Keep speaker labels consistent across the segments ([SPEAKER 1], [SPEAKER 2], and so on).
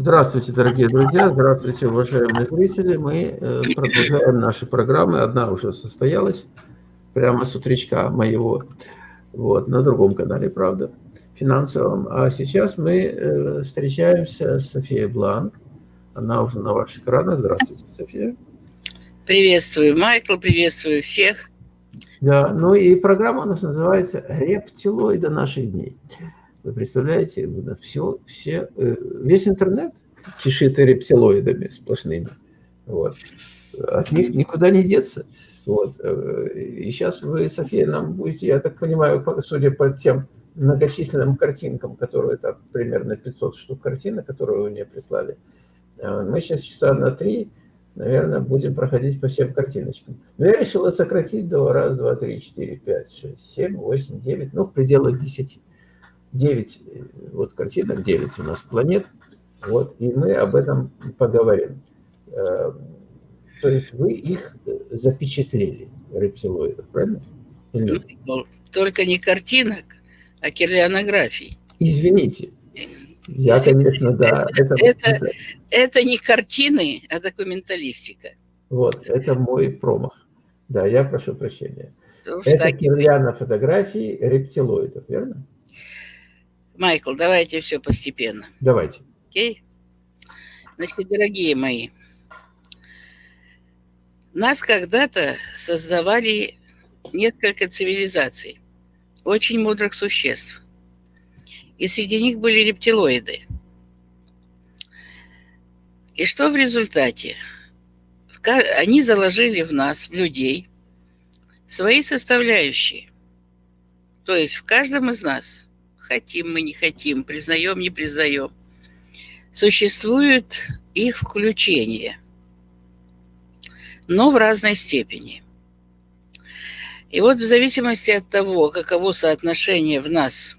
[SPEAKER 1] Здравствуйте, дорогие друзья, здравствуйте, уважаемые зрители. Мы э, продолжаем наши программы. Одна уже состоялась прямо с утречка моего, вот, на другом канале, правда, финансовом. А сейчас мы э, встречаемся с Софией Бланк. Она уже на ваших экранах. Здравствуйте, София.
[SPEAKER 2] Приветствую, Майкл, приветствую всех.
[SPEAKER 1] Да, ну и программа у нас называется «Рептилоиды наших дней». Вы представляете, все, все, э, весь интернет кишит рептилоидами сплошными. Вот. От них никуда не деться. Вот. Э, и сейчас вы, София, нам будете, я так понимаю, судя по тем многочисленным картинкам, которые там примерно 500 штук картинок, которые вы мне прислали, э, мы сейчас часа на три, наверное, будем проходить по всем картиночкам. Но я решил сократить до раз, два, три, четыре, пять, шесть, семь, восемь, девять, ну, в пределах десяти. 9, вот картинок 9 у нас планет, вот, и мы об этом поговорим. Э, то есть вы их запечатлели, рептилоидов, правильно?
[SPEAKER 2] Ну, только не картинок, а кирлианографий.
[SPEAKER 1] Извините. Я, конечно, да.
[SPEAKER 2] Это, это, это, это не картины, а документалистика.
[SPEAKER 1] Вот, это мой промах. Да, я прошу прощения. Потому это так... кирлиано фотографии рептилоидов, верно?
[SPEAKER 2] Майкл, давайте все постепенно.
[SPEAKER 1] Давайте.
[SPEAKER 2] Окей? Значит, дорогие мои, нас когда-то создавали несколько цивилизаций, очень мудрых существ. И среди них были рептилоиды. И что в результате? Они заложили в нас, в людей, свои составляющие. То есть в каждом из нас – хотим мы, не хотим, признаем, не признаем, существует их включение, но в разной степени. И вот в зависимости от того, каково соотношение в нас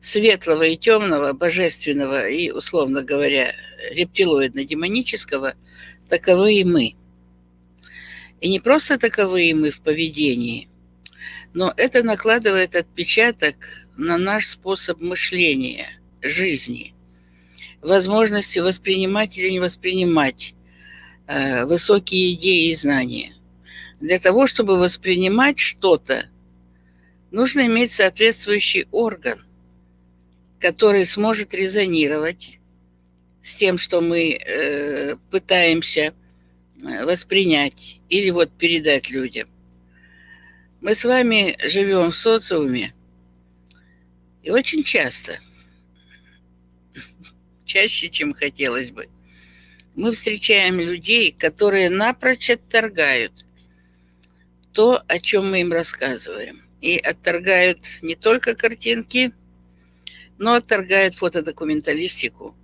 [SPEAKER 2] светлого и темного, божественного и, условно говоря, рептилоидно-демонического, таковы и мы. И не просто таковы и мы в поведении, но это накладывает отпечаток на наш способ мышления, жизни, возможности воспринимать или не воспринимать э, высокие идеи и знания. Для того, чтобы воспринимать что-то, нужно иметь соответствующий орган, который сможет резонировать с тем, что мы э, пытаемся э, воспринять или вот передать людям. Мы с вами живем в социуме, и очень часто, чаще, чем хотелось бы, мы встречаем людей, которые напрочь отторгают то, о чем мы им рассказываем. И отторгают не только картинки, но отторгают фотодокументалистику,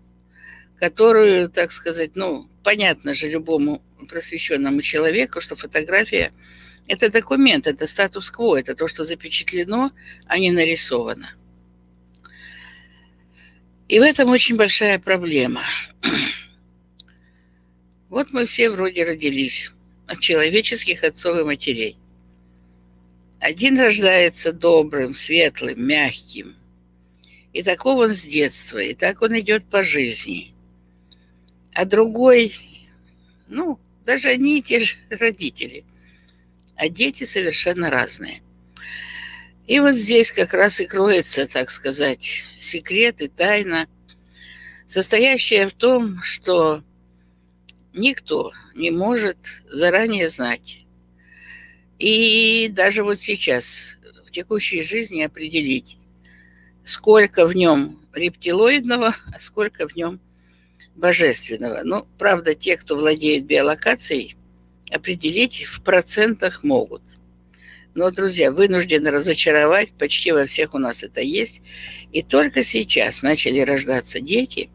[SPEAKER 2] которую, так сказать, ну, понятно же любому просвещенному человеку, что фотография – это документ, это статус-кво, это то, что запечатлено, а не нарисовано. И в этом очень большая проблема. Вот мы все вроде родились от человеческих отцов и матерей. Один рождается добрым, светлым, мягким. И таков он с детства, и так он идет по жизни. А другой, ну, даже одни и те же родители – а дети совершенно разные. И вот здесь как раз и кроется, так сказать, секрет и тайна, состоящая в том, что никто не может заранее знать. И даже вот сейчас, в текущей жизни определить, сколько в нем рептилоидного, а сколько в нем божественного. Ну, правда, те, кто владеет биолокацией – определить в процентах могут. Но, друзья, вынуждены разочаровать, почти во всех у нас это есть. И только сейчас начали рождаться дети,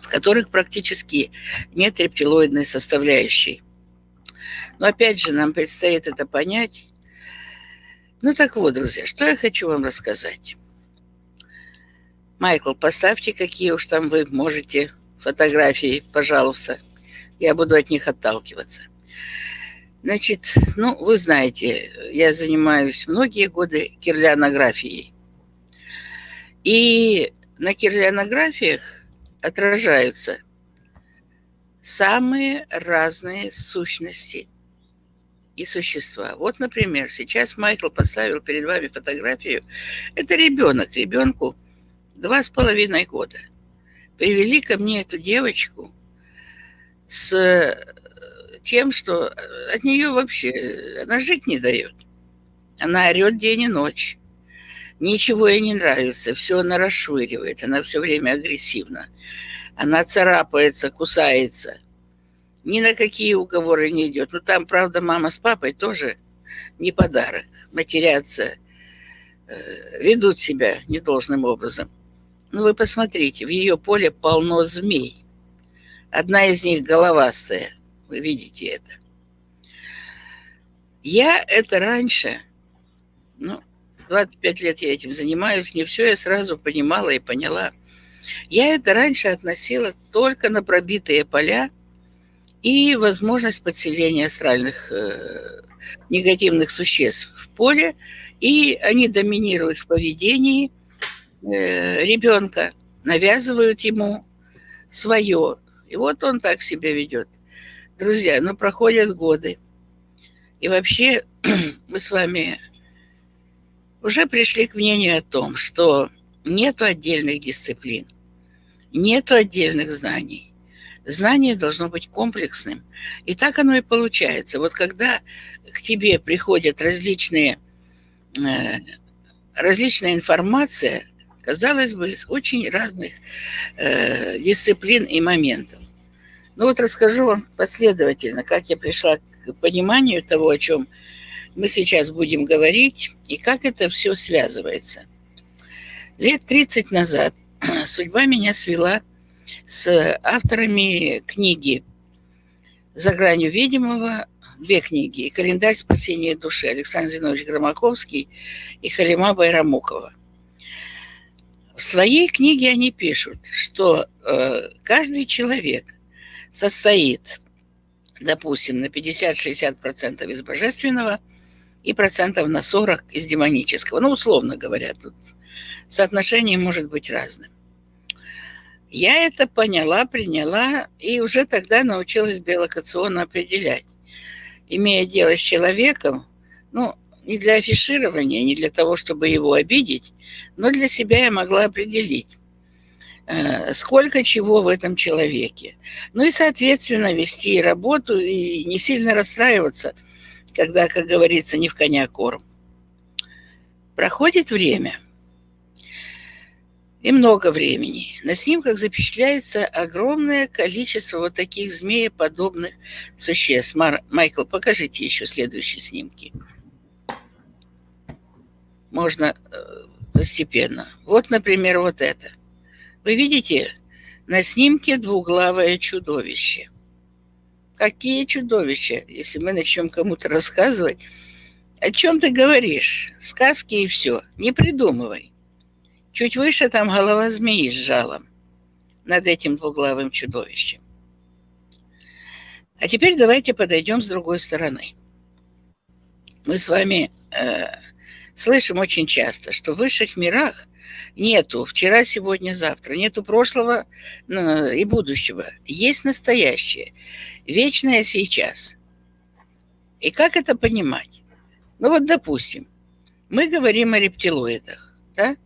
[SPEAKER 2] в которых практически нет рептилоидной составляющей. Но опять же, нам предстоит это понять. Ну так вот, друзья, что я хочу вам рассказать. Майкл, поставьте, какие уж там вы можете фотографии, пожалуйста я буду от них отталкиваться. Значит, ну, вы знаете, я занимаюсь многие годы кирлианографией. И на кирлианографиях отражаются самые разные сущности и существа. Вот, например, сейчас Майкл поставил перед вами фотографию. Это ребенок, ребенку два с половиной года. Привели ко мне эту девочку с э, тем, что от нее вообще она жить не дает. Она орет день и ночь. Ничего ей не нравится, все она расшвыривает, она все время агрессивна. Она царапается, кусается. Ни на какие уговоры не идет. Ну, там, правда, мама с папой тоже не подарок. Матерятся, э, ведут себя недолжным образом. Ну, вы посмотрите, в ее поле полно змей. Одна из них головастая. Вы видите это. Я это раньше, ну, 25 лет я этим занимаюсь, не все я сразу понимала и поняла. Я это раньше относила только на пробитые поля и возможность подселения астральных э, негативных существ в поле, и они доминируют в поведении э, ребенка, навязывают ему свое. И вот он так себя ведет. Друзья, ну проходят годы. И вообще мы с вами уже пришли к мнению о том, что нет отдельных дисциплин, нет отдельных знаний. Знание должно быть комплексным. И так оно и получается. Вот когда к тебе приходят различные, э, различная информация, казалось бы, из очень разных э, дисциплин и моментов. Ну вот расскажу вам последовательно, как я пришла к пониманию того, о чем мы сейчас будем говорить и как это все связывается. Лет 30 назад судьба меня свела с авторами книги «За гранью видимого», две книги, «Календарь спасения души» Александр Зинович Громаковский и Халима Байрамукова. В своей книге они пишут, что э, каждый человек состоит, допустим, на 50-60% из божественного – и процентов на 40 из демонического. Ну, условно говоря, тут соотношение может быть разным. Я это поняла, приняла и уже тогда научилась биолокационно определять. Имея дело с человеком, ну, не для афиширования, не для того, чтобы его обидеть, но для себя я могла определить, сколько чего в этом человеке. Ну и, соответственно, вести работу и не сильно расстраиваться – когда, как говорится, не в коня корм. Проходит время, и много времени. На снимках запечатляется огромное количество вот таких змееподобных существ. Мар... Майкл, покажите еще следующие снимки. Можно э, постепенно. Вот, например, вот это. Вы видите, на снимке двуглавое чудовище. Какие чудовища, если мы начнем кому-то рассказывать. О чем ты говоришь? Сказки и все. Не придумывай. Чуть выше там голова змеи с жалом над этим двуглавым чудовищем. А теперь давайте подойдем с другой стороны. Мы с вами э, слышим очень часто, что в высших мирах нету вчера, сегодня, завтра, нету прошлого э, и будущего. Есть настоящее, вечное сейчас. И как это понимать? Ну вот, допустим, мы говорим о рептилоидах, да?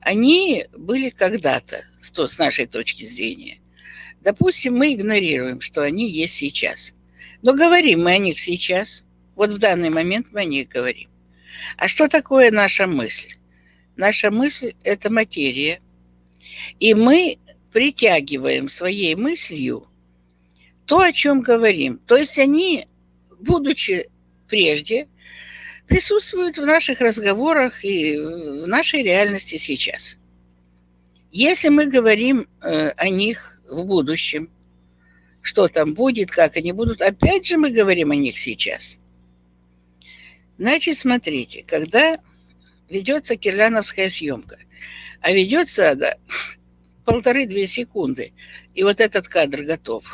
[SPEAKER 2] Они были когда-то, с нашей точки зрения. Допустим, мы игнорируем, что они есть сейчас. Но говорим мы о них сейчас. Вот в данный момент мы о них говорим. А что такое наша мысль? Наша мысль – это материя. И мы притягиваем своей мыслью то, о чем говорим. То есть они, будучи прежде, присутствуют в наших разговорах и в нашей реальности сейчас. Если мы говорим э, о них в будущем, что там будет, как они будут, опять же мы говорим о них сейчас. Значит, смотрите, когда ведется кирляновская съемка. А ведется да, полторы-две секунды, и вот этот кадр готов.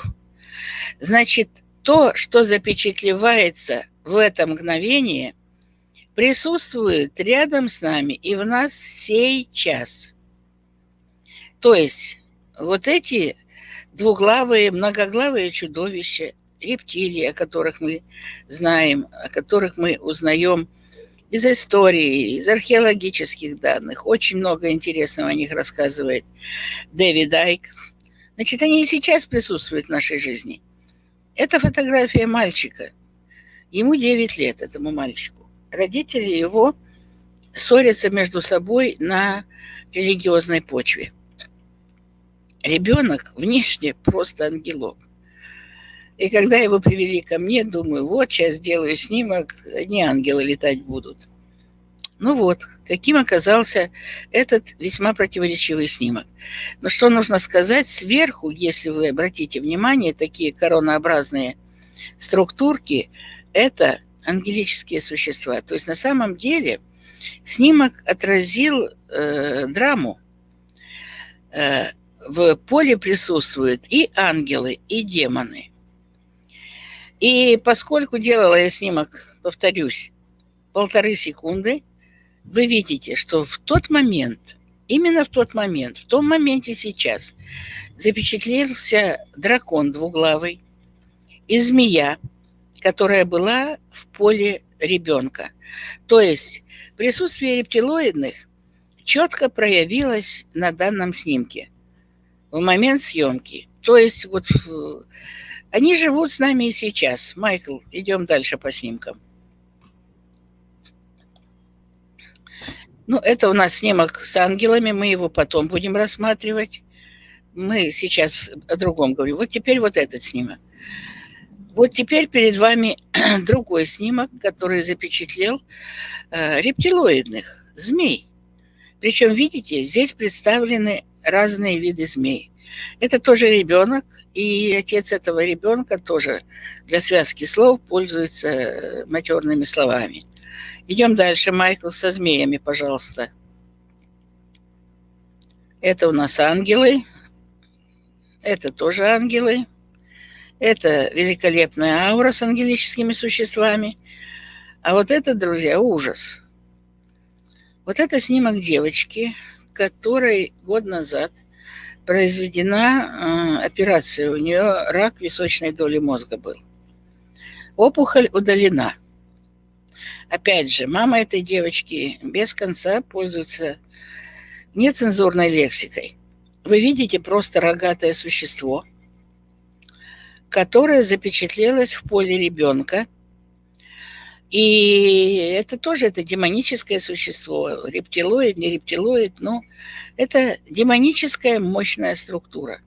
[SPEAKER 2] Значит, то, что запечатлевается в это мгновение, присутствует рядом с нами и в нас сей час. То есть вот эти двуглавые, многоглавые чудовища, рептилии, о которых мы знаем, о которых мы узнаем из истории, из археологических данных. Очень много интересного о них рассказывает Дэвид Айк. Значит, они и сейчас присутствуют в нашей жизни. Это фотография мальчика. Ему 9 лет, этому мальчику. Родители его ссорятся между собой на религиозной почве. Ребенок внешне просто ангелок. И когда его привели ко мне, думаю, вот сейчас сделаю снимок, не ангелы летать будут. Ну вот, каким оказался этот весьма противоречивый снимок. Но что нужно сказать, сверху, если вы обратите внимание, такие коронообразные структурки, это ангелические существа. То есть на самом деле снимок отразил э, драму. Э, в поле присутствуют и ангелы, и демоны – и поскольку делала я снимок, повторюсь, полторы секунды, вы видите, что в тот момент, именно в тот момент, в том моменте сейчас, запечатлелся дракон двуглавый и змея, которая была в поле ребенка. То есть присутствие рептилоидных четко проявилось на данном снимке в момент съемки. То есть вот они живут с нами и сейчас. Майкл, идем дальше по снимкам. Ну, это у нас снимок с ангелами, мы его потом будем рассматривать. Мы сейчас о другом говорим. Вот теперь вот этот снимок. Вот теперь перед вами другой снимок, который запечатлел э, рептилоидных змей. Причем, видите, здесь представлены разные виды змей. Это тоже ребенок, и отец этого ребенка тоже для связки слов пользуется э, матерными словами. Идем дальше, Майкл, со змеями, пожалуйста. Это у нас ангелы. Это тоже ангелы. Это великолепная аура с ангелическими существами. А вот это, друзья, ужас. Вот это снимок девочки, которой год назад произведена э, операция. У нее рак височной доли мозга был. Опухоль удалена. Опять же, мама этой девочки без конца пользуется нецензурной лексикой. Вы видите просто рогатое существо, которое запечатлелось в поле ребенка. И это тоже это демоническое существо, рептилоид, не рептилоид, но это демоническая мощная структура.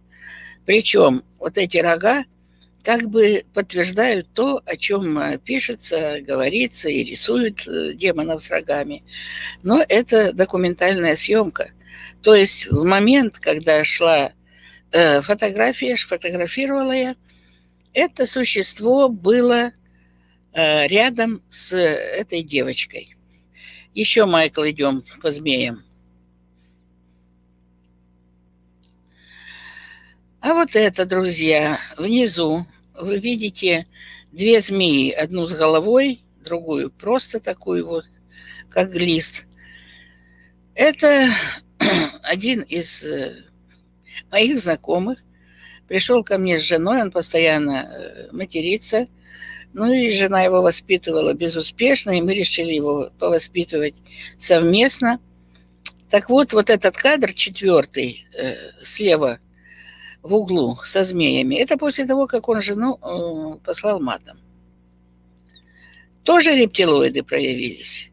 [SPEAKER 2] Причем вот эти рога как бы подтверждают то, о чем э, пишется, говорится и рисуют э, демонов с рогами. Но это документальная съемка. То есть в момент, когда шла э, фотография, фотографировала я, это существо было рядом с этой девочкой. Еще, Майкл, идем по змеям. А вот это, друзья, внизу вы видите две змеи. Одну с головой, другую просто такую вот, как лист. Это один из э, моих знакомых. Пришел ко мне с женой, он постоянно э, матерится. Ну и жена его воспитывала безуспешно, и мы решили его повоспитывать совместно. Так вот, вот этот кадр четвертый э, слева в углу со змеями. Это после того, как он жену э, послал матом. Тоже рептилоиды проявились.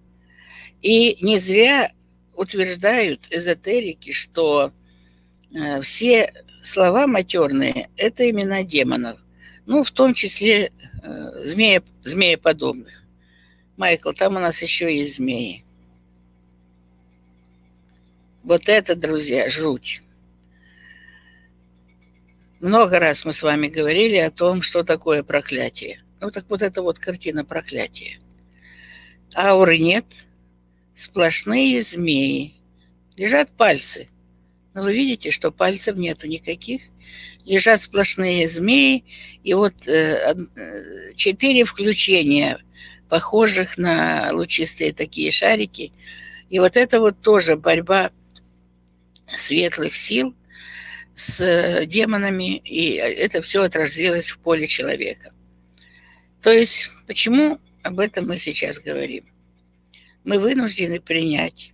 [SPEAKER 2] И не зря утверждают эзотерики, что э, все слова матерные – это имена демонов. Ну, в том числе змея, змееподобных. Майкл, там у нас еще есть змеи. Вот это, друзья, жуть. Много раз мы с вами говорили о том, что такое проклятие. Ну так вот это вот картина проклятия. Ауры нет, сплошные змеи. Лежат пальцы. Но вы видите, что пальцев нету никаких. Лежат сплошные змеи. И вот э, э, четыре включения, похожих на лучистые такие шарики. И вот это вот тоже борьба светлых сил – с демонами, и это все отразилось в поле человека. То есть, почему об этом мы сейчас говорим? Мы вынуждены принять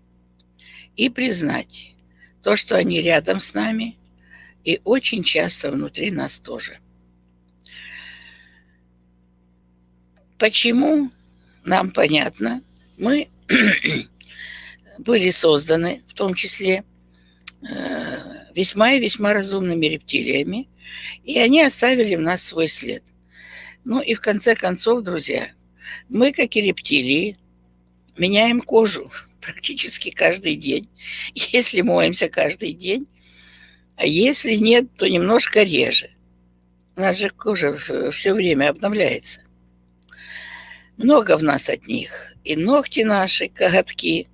[SPEAKER 2] и признать то, что они рядом с нами, и очень часто внутри нас тоже. Почему нам понятно, мы были созданы, в том числе, э, весьма и весьма разумными рептилиями, и они оставили в нас свой след. Ну и в конце концов, друзья, мы, как и рептилии, меняем кожу практически каждый день, если моемся каждый день, а если нет, то немножко реже. У нас же кожа все время обновляется. Много в нас от них. И ногти наши, коготки.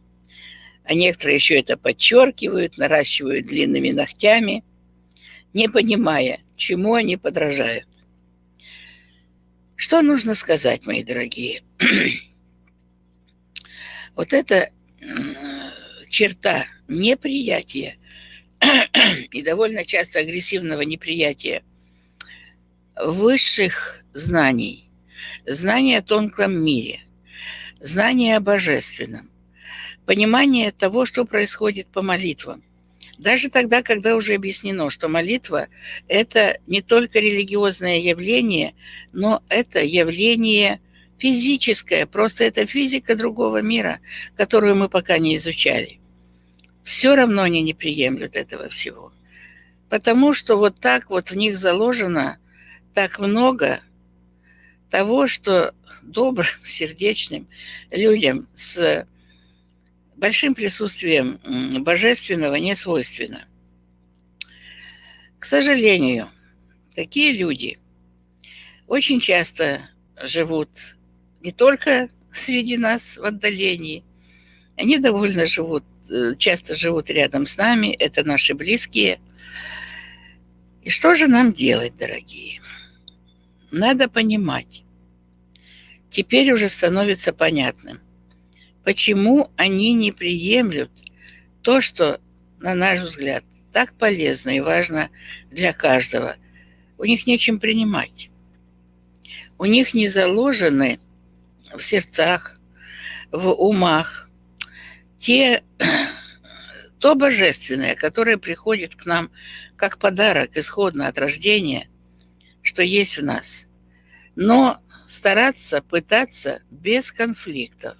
[SPEAKER 2] А некоторые еще это подчеркивают, наращивают длинными ногтями, не понимая, чему они подражают. Что нужно сказать, мои дорогие? вот эта черта неприятия и довольно часто агрессивного неприятия высших знаний, знания о тонком мире, знания о божественном, понимание того, что происходит по молитвам. Даже тогда, когда уже объяснено, что молитва – это не только религиозное явление, но это явление физическое, просто это физика другого мира, которую мы пока не изучали. Все равно они не приемлют этого всего. Потому что вот так вот в них заложено так много того, что добрым, сердечным людям с большим присутствием божественного не свойственно. К сожалению, такие люди очень часто живут не только среди нас в отдалении, они довольно живут, часто живут рядом с нами, это наши близкие. И что же нам делать, дорогие? Надо понимать. Теперь уже становится понятным, почему они не приемлют то, что, на наш взгляд, так полезно и важно для каждого. У них нечем принимать. У них не заложены в сердцах, в умах те, то божественное, которое приходит к нам как подарок исходно от рождения, что есть в нас. Но стараться, пытаться без конфликтов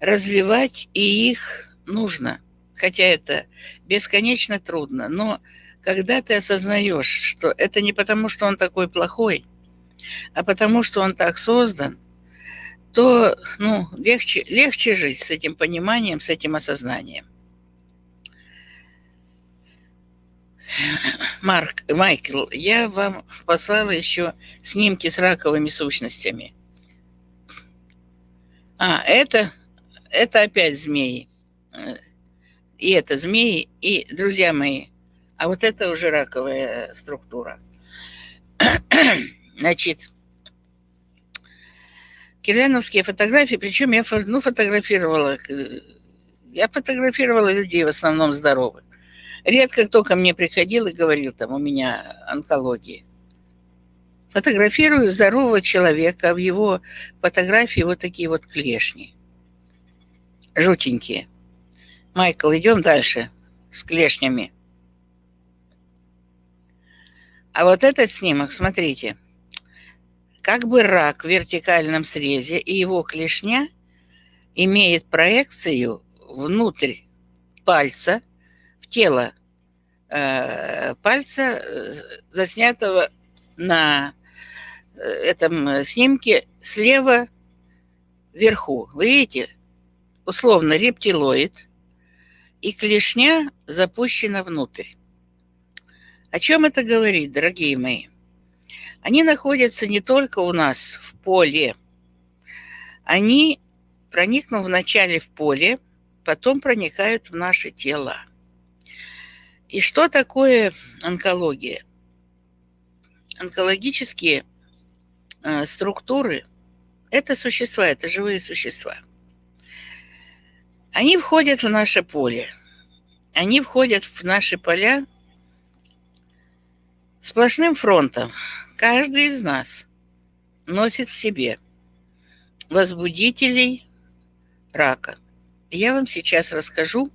[SPEAKER 2] развивать и их нужно, хотя это бесконечно трудно, но когда ты осознаешь, что это не потому, что он такой плохой, а потому, что он так создан, то ну, легче, легче жить с этим пониманием, с этим осознанием. Марк, Майкл, я вам послала еще снимки с раковыми сущностями. А, это это опять змеи. И это змеи, и, друзья мои, а вот это уже раковая структура. Значит, кирляновские фотографии, причем я ну, фотографировала, я фотографировала людей в основном здоровых. Редко кто ко мне приходил и говорил, там, у меня онкология. Фотографирую здорового человека, в его фотографии вот такие вот клешни жутенькие. Майкл, идем дальше с клешнями. А вот этот снимок, смотрите, как бы рак в вертикальном срезе, и его клешня имеет проекцию внутрь пальца, в тело э, пальца, э, заснятого на э, этом снимке слева вверху. Вы видите? условно рептилоид, и клешня запущена внутрь. О чем это говорит, дорогие мои? Они находятся не только у нас в поле, они, проникнув вначале в поле, потом проникают в наше тело. И что такое онкология? Онкологические э, структуры – это существа, это живые существа – они входят в наше поле. Они входят в наши поля Сплошным фронтом каждый из нас носит в себе возбудителей рака. Я вам сейчас расскажу,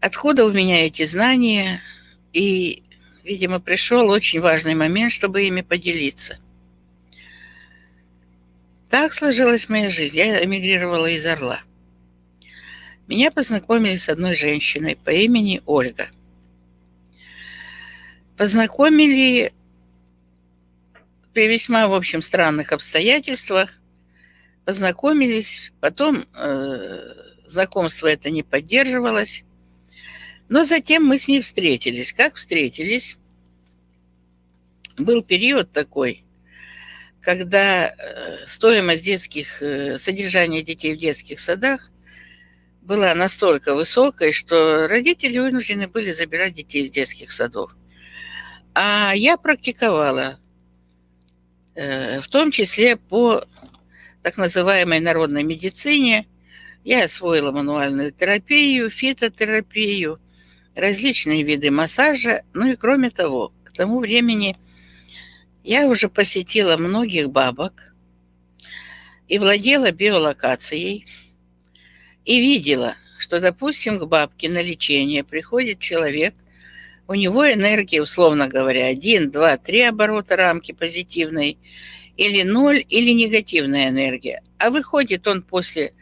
[SPEAKER 2] откуда у меня эти знания, и, видимо, пришел очень важный момент, чтобы ими поделиться. Так сложилась моя жизнь. Я эмигрировала из Орла. Меня познакомили с одной женщиной по имени Ольга. Познакомили при весьма, в общем, странных обстоятельствах. Познакомились, потом э, знакомство это не поддерживалось. Но затем мы с ней встретились. Как встретились? Был период такой, когда э, стоимость детских, э, содержания детей в детских садах была настолько высокой, что родители вынуждены были забирать детей из детских садов. А я практиковала, в том числе по так называемой народной медицине. Я освоила мануальную терапию, фитотерапию, различные виды массажа. Ну и кроме того, к тому времени я уже посетила многих бабок и владела биолокацией – и видела, что, допустим, к бабке на лечение приходит человек, у него энергия, условно говоря, 1, 2, 3 оборота рамки позитивной, или 0, или негативная энергия. А выходит он после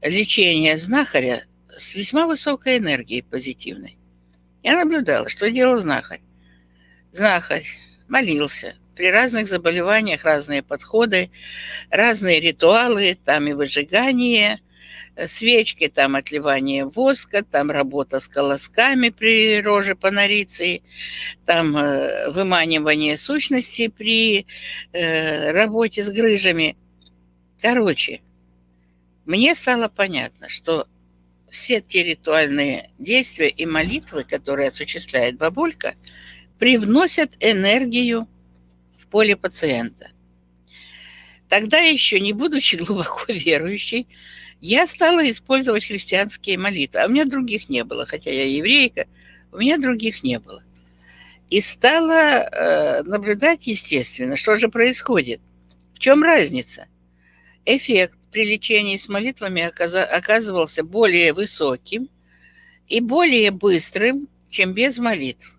[SPEAKER 2] лечения знахаря с весьма высокой энергией позитивной. Я наблюдала, что делал знахарь. Знахарь молился. При разных заболеваниях разные подходы, разные ритуалы, там и выжигание – свечки, там отливание воска, там работа с колосками при роже панориции, там э, выманивание сущности при э, работе с грыжами. Короче, мне стало понятно, что все те ритуальные действия и молитвы, которые осуществляет бабулька, привносят энергию в поле пациента. Тогда еще не будучи глубоко верующей, я стала использовать христианские молитвы, а у меня других не было, хотя я еврейка, у меня других не было. И стала э, наблюдать, естественно, что же происходит. В чем разница? Эффект при лечении с молитвами оказывался более высоким и более быстрым, чем без молитв.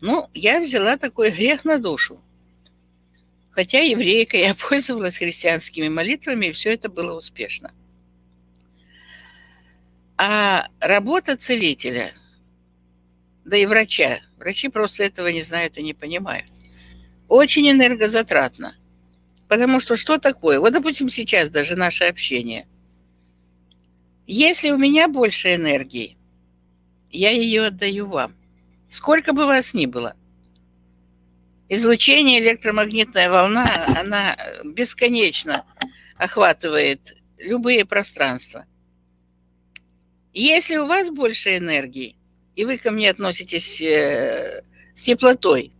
[SPEAKER 2] Ну, я взяла такой грех на душу. Хотя еврейка, я пользовалась христианскими молитвами, и все это было успешно. А работа целителя, да и врача, врачи просто этого не знают и не понимают, очень энергозатратно. Потому что что такое? Вот, допустим, сейчас даже наше общение. Если у меня больше энергии, я ее отдаю вам. Сколько бы вас ни было. Излучение, электромагнитная волна, она бесконечно охватывает любые пространства – если у вас больше энергии, и вы ко мне относитесь э, с теплотой,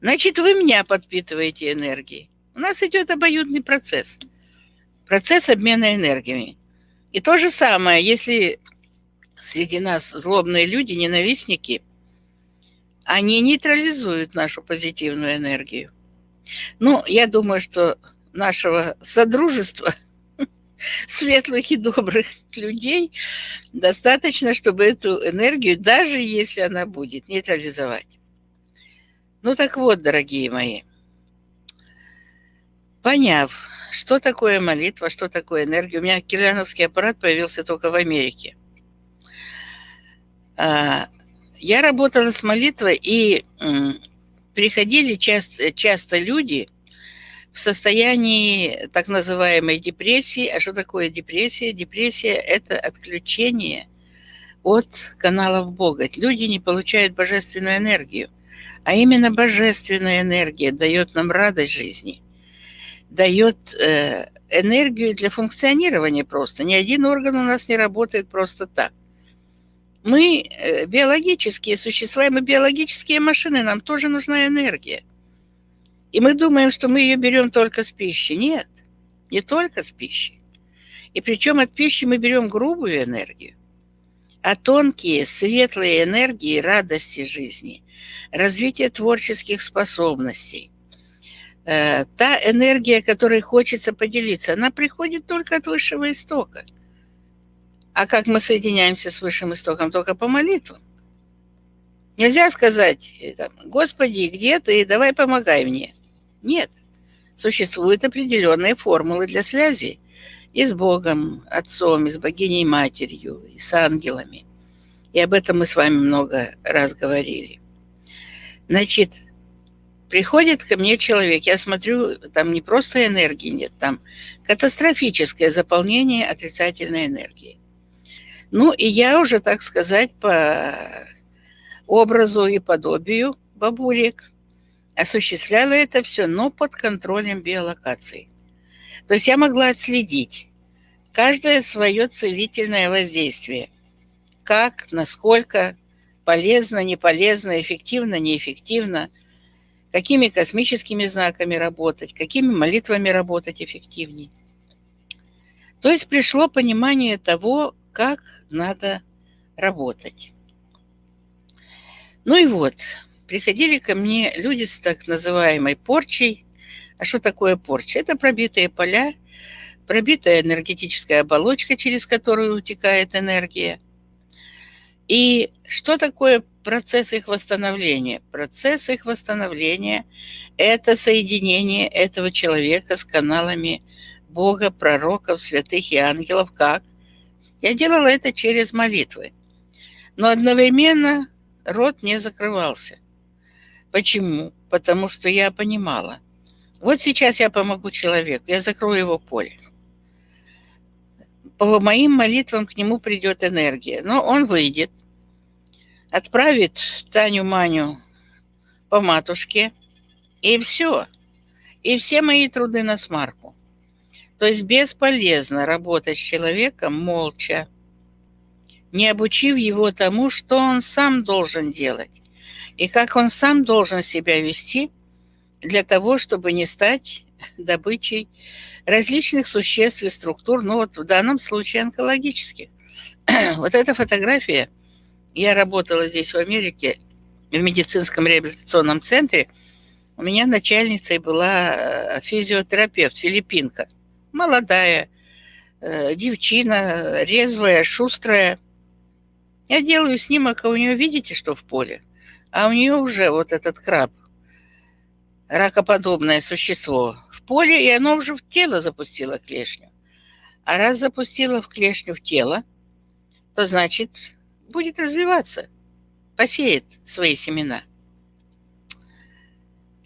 [SPEAKER 2] значит, вы меня подпитываете энергией. У нас идет обоюдный процесс. Процесс обмена энергиями. И то же самое, если среди нас злобные люди, ненавистники, они нейтрализуют нашу позитивную энергию. Ну, я думаю, что нашего содружества – светлых и добрых людей достаточно, чтобы эту энергию, даже если она будет, нейтрализовать. Ну так вот, дорогие мои, поняв, что такое молитва, что такое энергия, у меня кирляновский аппарат появился только в Америке. А, я работала с молитвой, и приходили часто, часто люди – в состоянии так называемой депрессии. А что такое депрессия? Депрессия – это отключение от каналов Бога. Люди не получают божественную энергию. А именно божественная энергия дает нам радость жизни, дает э, энергию для функционирования просто. Ни один орган у нас не работает просто так. Мы э, биологические существа, мы биологические машины, нам тоже нужна энергия. И мы думаем, что мы ее берем только с пищи. Нет, не только с пищи. И причем от пищи мы берем грубую энергию. а тонкие, светлые энергии радости жизни, развитие творческих способностей. Э, та энергия, которой хочется поделиться, она приходит только от высшего истока. А как мы соединяемся с высшим истоком? Только по молитвам. Нельзя сказать, э, Господи, где ты, давай помогай мне. Нет. Существуют определенные формулы для связи и с Богом, Отцом, и с богиней Матерью, и с ангелами. И об этом мы с вами много раз говорили. Значит, приходит ко мне человек, я смотрю, там не просто энергии нет, там катастрофическое заполнение отрицательной энергии. Ну, и я уже, так сказать, по образу и подобию бабулек осуществляла это все, но под контролем биолокации. То есть я могла отследить каждое свое целительное воздействие. Как, насколько полезно, не полезно, эффективно, неэффективно, какими космическими знаками работать, какими молитвами работать эффективнее. То есть пришло понимание того, как надо работать. Ну и вот, приходили ко мне люди с так называемой порчей. А что такое порча? Это пробитые поля, пробитая энергетическая оболочка, через которую утекает энергия. И что такое процесс их восстановления? Процесс их восстановления – это соединение этого человека с каналами Бога, пророков, святых и ангелов. Как? Я делала это через молитвы. Но одновременно рот не закрывался. Почему? Потому что я понимала. Вот сейчас я помогу человеку, я закрою его поле. По моим молитвам к нему придет энергия. Но он выйдет, отправит Таню Маню по матушке, и все. И все мои труды на смарку. То есть бесполезно работать с человеком молча, не обучив его тому, что он сам должен делать и как он сам должен себя вести для того, чтобы не стать добычей различных существ и структур, ну вот в данном случае онкологических. вот эта фотография, я работала здесь в Америке, в медицинском реабилитационном центре, у меня начальницей была э, физиотерапевт, филиппинка, молодая, э, девчина, резвая, шустрая. Я делаю снимок, а у нее, видите, что в поле? А у нее уже вот этот краб, ракоподобное существо, в поле, и оно уже в тело запустило клешню. А раз запустило в клешню в тело, то значит будет развиваться, посеет свои семена.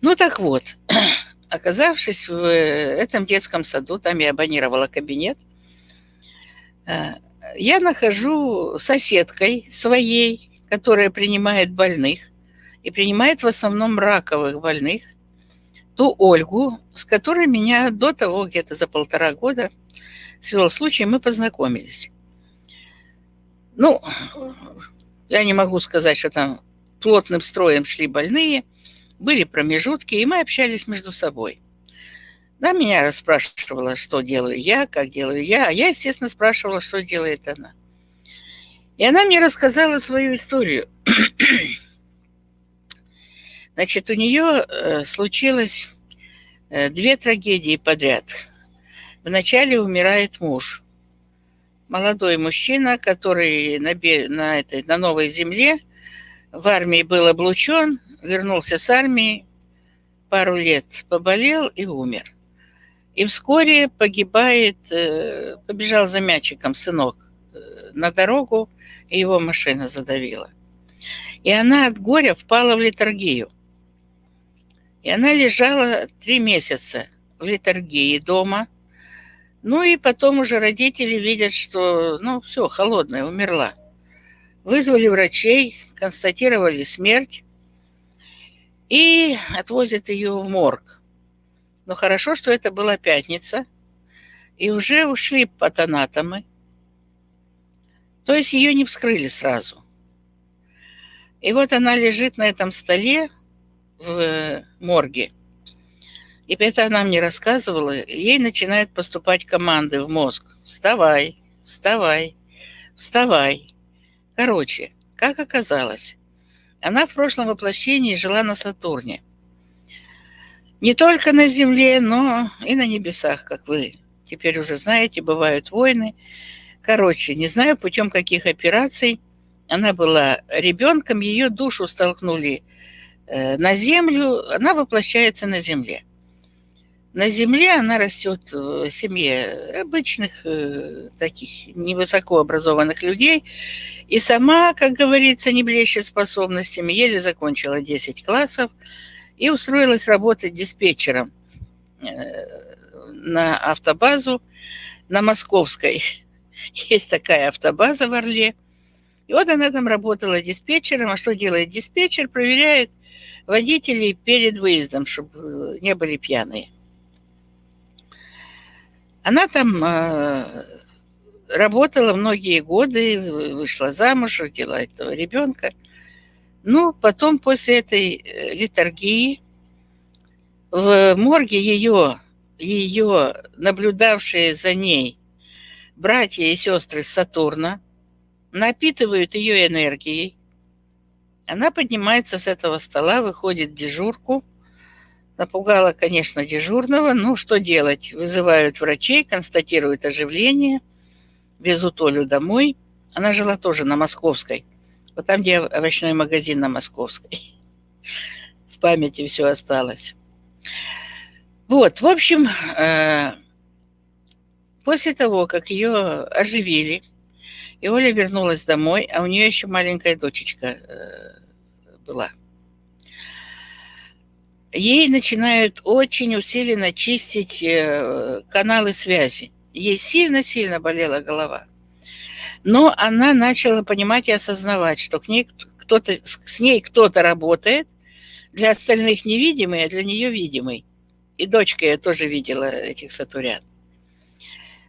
[SPEAKER 2] Ну так вот, оказавшись в этом детском саду, там я абонировала кабинет, э, я нахожу соседкой своей, которая принимает больных, и принимает в основном раковых больных, ту Ольгу, с которой меня до того, где-то за полтора года, свел случай, мы познакомились. Ну, я не могу сказать, что там плотным строем шли больные, были промежутки, и мы общались между собой. Да, меня расспрашивала, что делаю я, как делаю я, а я, естественно, спрашивала, что делает она. И она мне рассказала свою историю. Значит, у нее э, случилось э, две трагедии подряд. Вначале умирает муж. Молодой мужчина, который на, на, этой, на новой земле в армии был облучен, вернулся с армии, пару лет поболел и умер. И вскоре погибает, э, побежал за мячиком сынок на дорогу, и его машина задавила. И она от горя впала в литургию. И она лежала три месяца в литургии дома. Ну и потом уже родители видят, что, ну, все, холодная, умерла. Вызвали врачей, констатировали смерть и отвозят ее в морг. Но хорошо, что это была пятница, и уже ушли патанатомы. То есть ее не вскрыли сразу. И вот она лежит на этом столе, в морге. И это она мне рассказывала, ей начинают поступать команды в мозг. Вставай, вставай, вставай. Короче, как оказалось, она в прошлом воплощении жила на Сатурне. Не только на Земле, но и на небесах, как вы теперь уже знаете, бывают войны. Короче, не знаю, путем каких операций она была ребенком, ее душу столкнули э, на землю, она воплощается на земле. На земле она растет в семье обычных э, таких невысокообразованных людей и сама, как говорится, не блещет способностями, еле закончила 10 классов и устроилась работать диспетчером э, на автобазу на Московской. Есть такая автобаза в Орле. И вот она там работала диспетчером. А что делает диспетчер? Проверяет водителей перед выездом, чтобы не были пьяные. Она там э, работала многие годы, вышла замуж, родила этого ребенка. Ну, потом после этой э, литургии в морге ее ее наблюдавшие за ней братья и сестры Сатурна напитывают ее энергией. Она поднимается с этого стола, выходит в дежурку. Напугала, конечно, дежурного. Ну, что делать? Вызывают врачей, констатируют оживление, везут Олю домой. Она жила тоже на Московской. Вот там, где овощной магазин на Московской. В памяти все осталось. Вот, в общем, э, после того, как ее оживили, и Оля вернулась домой, а у нее еще маленькая дочечка э, была. Ей начинают очень усиленно чистить э, каналы связи. Ей сильно-сильно болела голова. Но она начала понимать и осознавать, что к ней кто-то, с ней кто-то работает, для остальных невидимый, а для нее видимый. И дочка я тоже видела этих сатурян.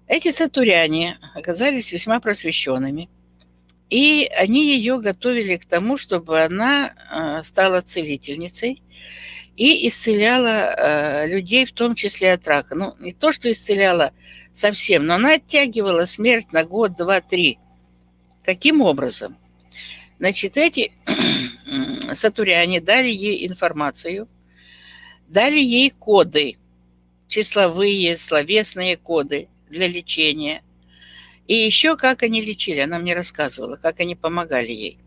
[SPEAKER 2] Эти сатуряне оказались весьма просвещенными, и они ее готовили к тому, чтобы она а, стала целительницей и исцеляла а, людей, в том числе от рака. Ну, не то, что исцеляла совсем, но она оттягивала смерть на год, два, три. Каким образом? Значит, эти сатуряне дали ей информацию – Дали ей коды, числовые, словесные коды для лечения. И еще как они лечили, она мне рассказывала, как они помогали ей.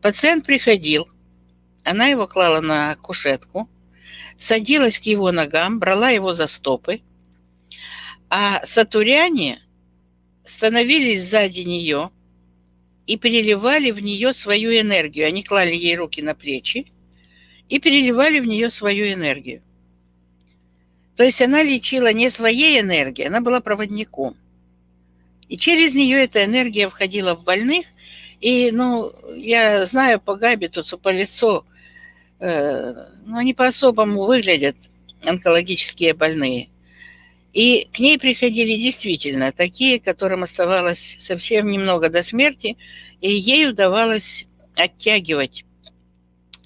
[SPEAKER 2] Пациент приходил, она его клала на кушетку, садилась к его ногам, брала его за стопы, а сатуряне становились сзади нее и переливали в нее свою энергию. Они клали ей руки на плечи, и переливали в нее свою энергию. То есть она лечила не своей энергией, она была проводником. И через нее эта энергия входила в больных. И, ну, я знаю по габитусу, по лицу, э, ну, они по-особому выглядят, онкологические больные. И к ней приходили действительно такие, которым оставалось совсем немного до смерти, и ей удавалось оттягивать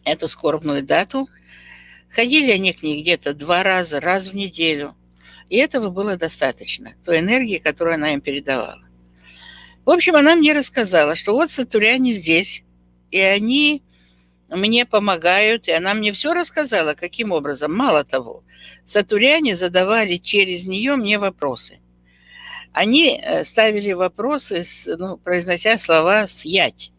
[SPEAKER 2] эту скорбную дату. Ходили они к ней где-то два раза, раз в неделю. И этого было достаточно, той энергии, которую она им передавала. В общем, она мне рассказала, что вот сатуряне здесь, и они мне помогают, и она мне все рассказала, каким образом. Мало того, сатуряне задавали через нее мне вопросы. Они э, ставили вопросы, ну, произнося слова «сять».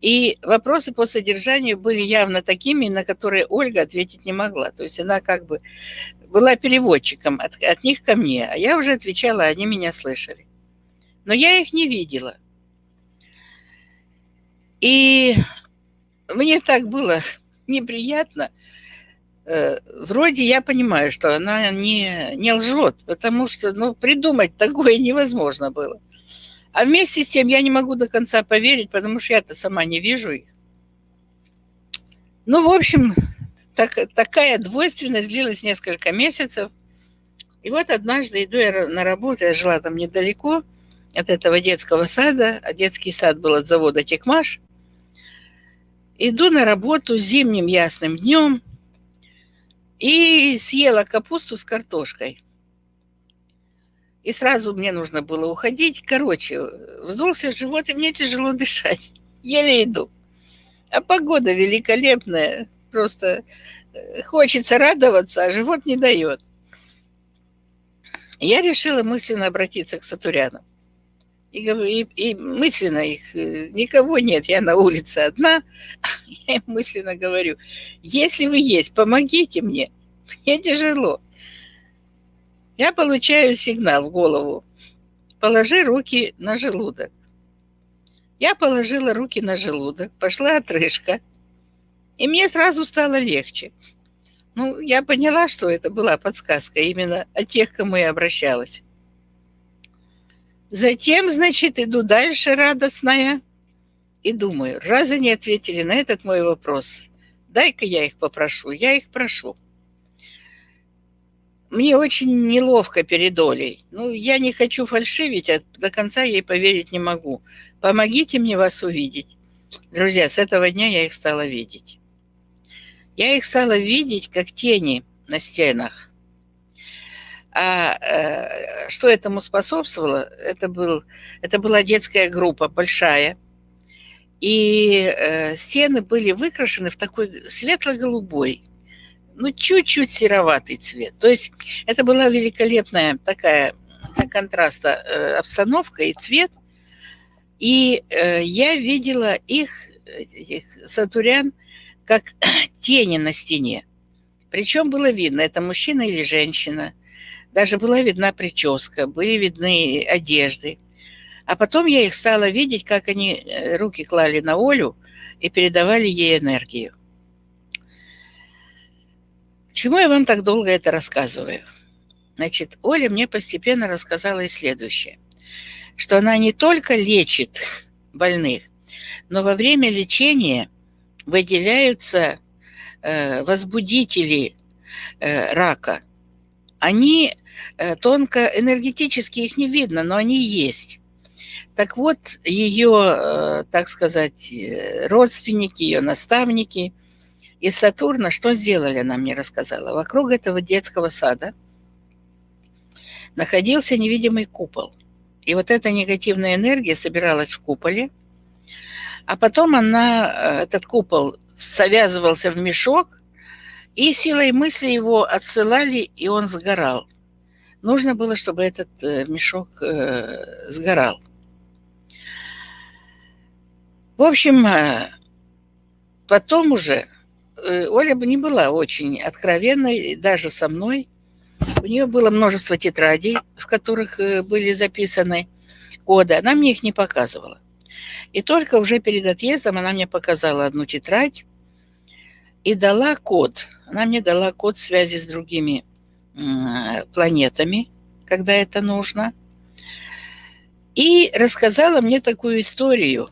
[SPEAKER 2] И вопросы по содержанию были явно такими, на которые Ольга ответить не могла. То есть она как бы была переводчиком от, от них ко мне, а я уже отвечала, они меня слышали. Но я их не видела. И мне так было неприятно. Э, вроде я понимаю, что она не, не лжет, потому что ну, придумать такое невозможно было. А вместе с тем я не могу до конца поверить, потому что я-то сама не вижу их. Ну, в общем, так, такая двойственность длилась несколько месяцев. И вот однажды иду я на работу, я жила там недалеко от этого детского сада, а детский сад был от завода «Текмаш». Иду на работу зимним ясным днем и съела капусту с картошкой. И сразу мне нужно было уходить. Короче, вздулся живот, и мне тяжело дышать. Еле иду. А погода великолепная. Просто э, хочется радоваться, а живот не дает. Я решила мысленно обратиться к Сатурянам. И, и, и мысленно их, э, никого нет, я на улице одна, я им мысленно говорю, если вы есть, помогите мне, мне тяжело. Я получаю сигнал в голову, положи руки на желудок. Я положила руки на желудок, пошла отрыжка, и мне сразу стало легче. Ну, я поняла, что это была подсказка именно от тех, кому я обращалась. Затем, значит, иду дальше радостная и думаю, раз они ответили на этот мой вопрос, дай-ка я их попрошу. Я их прошу. Мне очень неловко перед Олей. Ну, я не хочу фальшивить, а до конца ей поверить не могу. Помогите мне вас увидеть. Друзья, с этого дня я их стала видеть. Я их стала видеть как тени на стенах. А э, что этому способствовало? Это, был, это была детская группа большая, и э, стены были выкрашены в такой светло-голубой, ну, чуть-чуть сероватый цвет. То есть это была великолепная такая для контраста э, обстановка и цвет. И э, я видела их, этих сатурян, как тени на стене. Причем было видно, это мужчина или женщина – даже была видна прическа, были видны одежды. А потом я их стала видеть, как они э, руки клали на Олю и передавали ей энергию. Чему я вам так долго это рассказываю? Значит, Оля мне постепенно рассказала и следующее, что она не только лечит больных, но во время лечения выделяются э, возбудители э, рака – они э, тонко энергетически их не видно, но они есть. Так вот, ее, так сказать, родственники, ее наставники из Сатурна что сделали, она мне рассказала. Вокруг этого детского сада находился невидимый купол. И вот эта негативная энергия собиралась в куполе, а потом она, этот купол завязывался в мешок, и силой мысли его отсылали, и он сгорал. Нужно было, чтобы этот э, мешок э, сгорал. В общем, э, потом уже Оля бы не была очень откровенной, даже со мной. У нее было множество тетрадей, в которых были записаны коды. Она мне их не показывала. И только уже перед отъездом она мне показала одну тетрадь, и дала код. Она мне дала код связи с другими планетами, когда это нужно. И рассказала мне такую историю,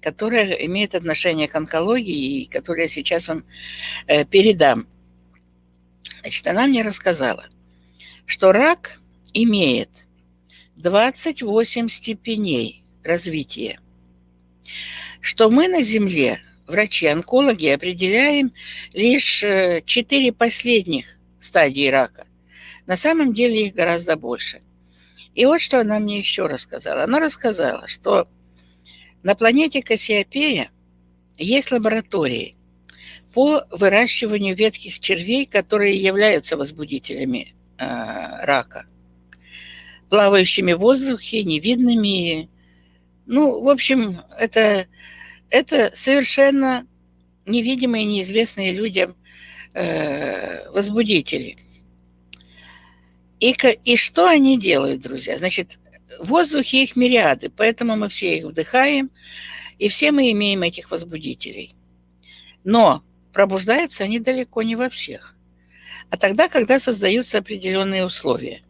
[SPEAKER 2] которая имеет отношение к онкологии и которую я сейчас вам э, передам. Значит, она мне рассказала, что рак имеет 28 степеней развития, что мы на Земле врачи-онкологи определяем лишь э, четыре последних стадии рака. На самом деле их гораздо больше. И вот что она мне еще рассказала. Она рассказала, что на планете Кассиопея есть лаборатории по выращиванию ветких червей, которые являются возбудителями э, рака, плавающими в воздухе, невидными. Ну, в общем, это это совершенно невидимые, неизвестные людям э, возбудители. И, и что они делают, друзья? Значит, в воздухе их мириады, поэтому мы все их вдыхаем, и все мы имеем этих возбудителей. Но пробуждаются они далеко не во всех. А тогда, когда создаются определенные условия.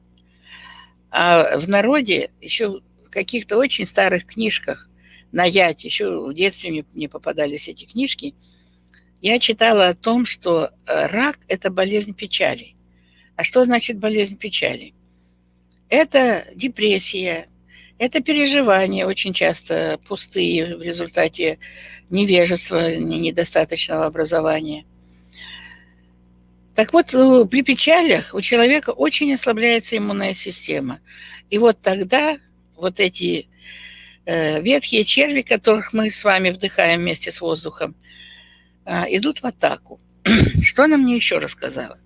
[SPEAKER 2] А в народе еще каких-то очень старых книжках на Яд, еще в детстве мне, мне попадались эти книжки, я читала о том, что э, рак – это болезнь печали. А что значит болезнь печали? Это депрессия, это переживания, очень часто пустые в результате невежества, недостаточного образования. Так вот, при печалях у человека очень ослабляется иммунная система. И вот тогда вот эти э, ветхие черви, которых мы с вами вдыхаем вместе с воздухом, э, идут в атаку. Что она мне еще рассказала?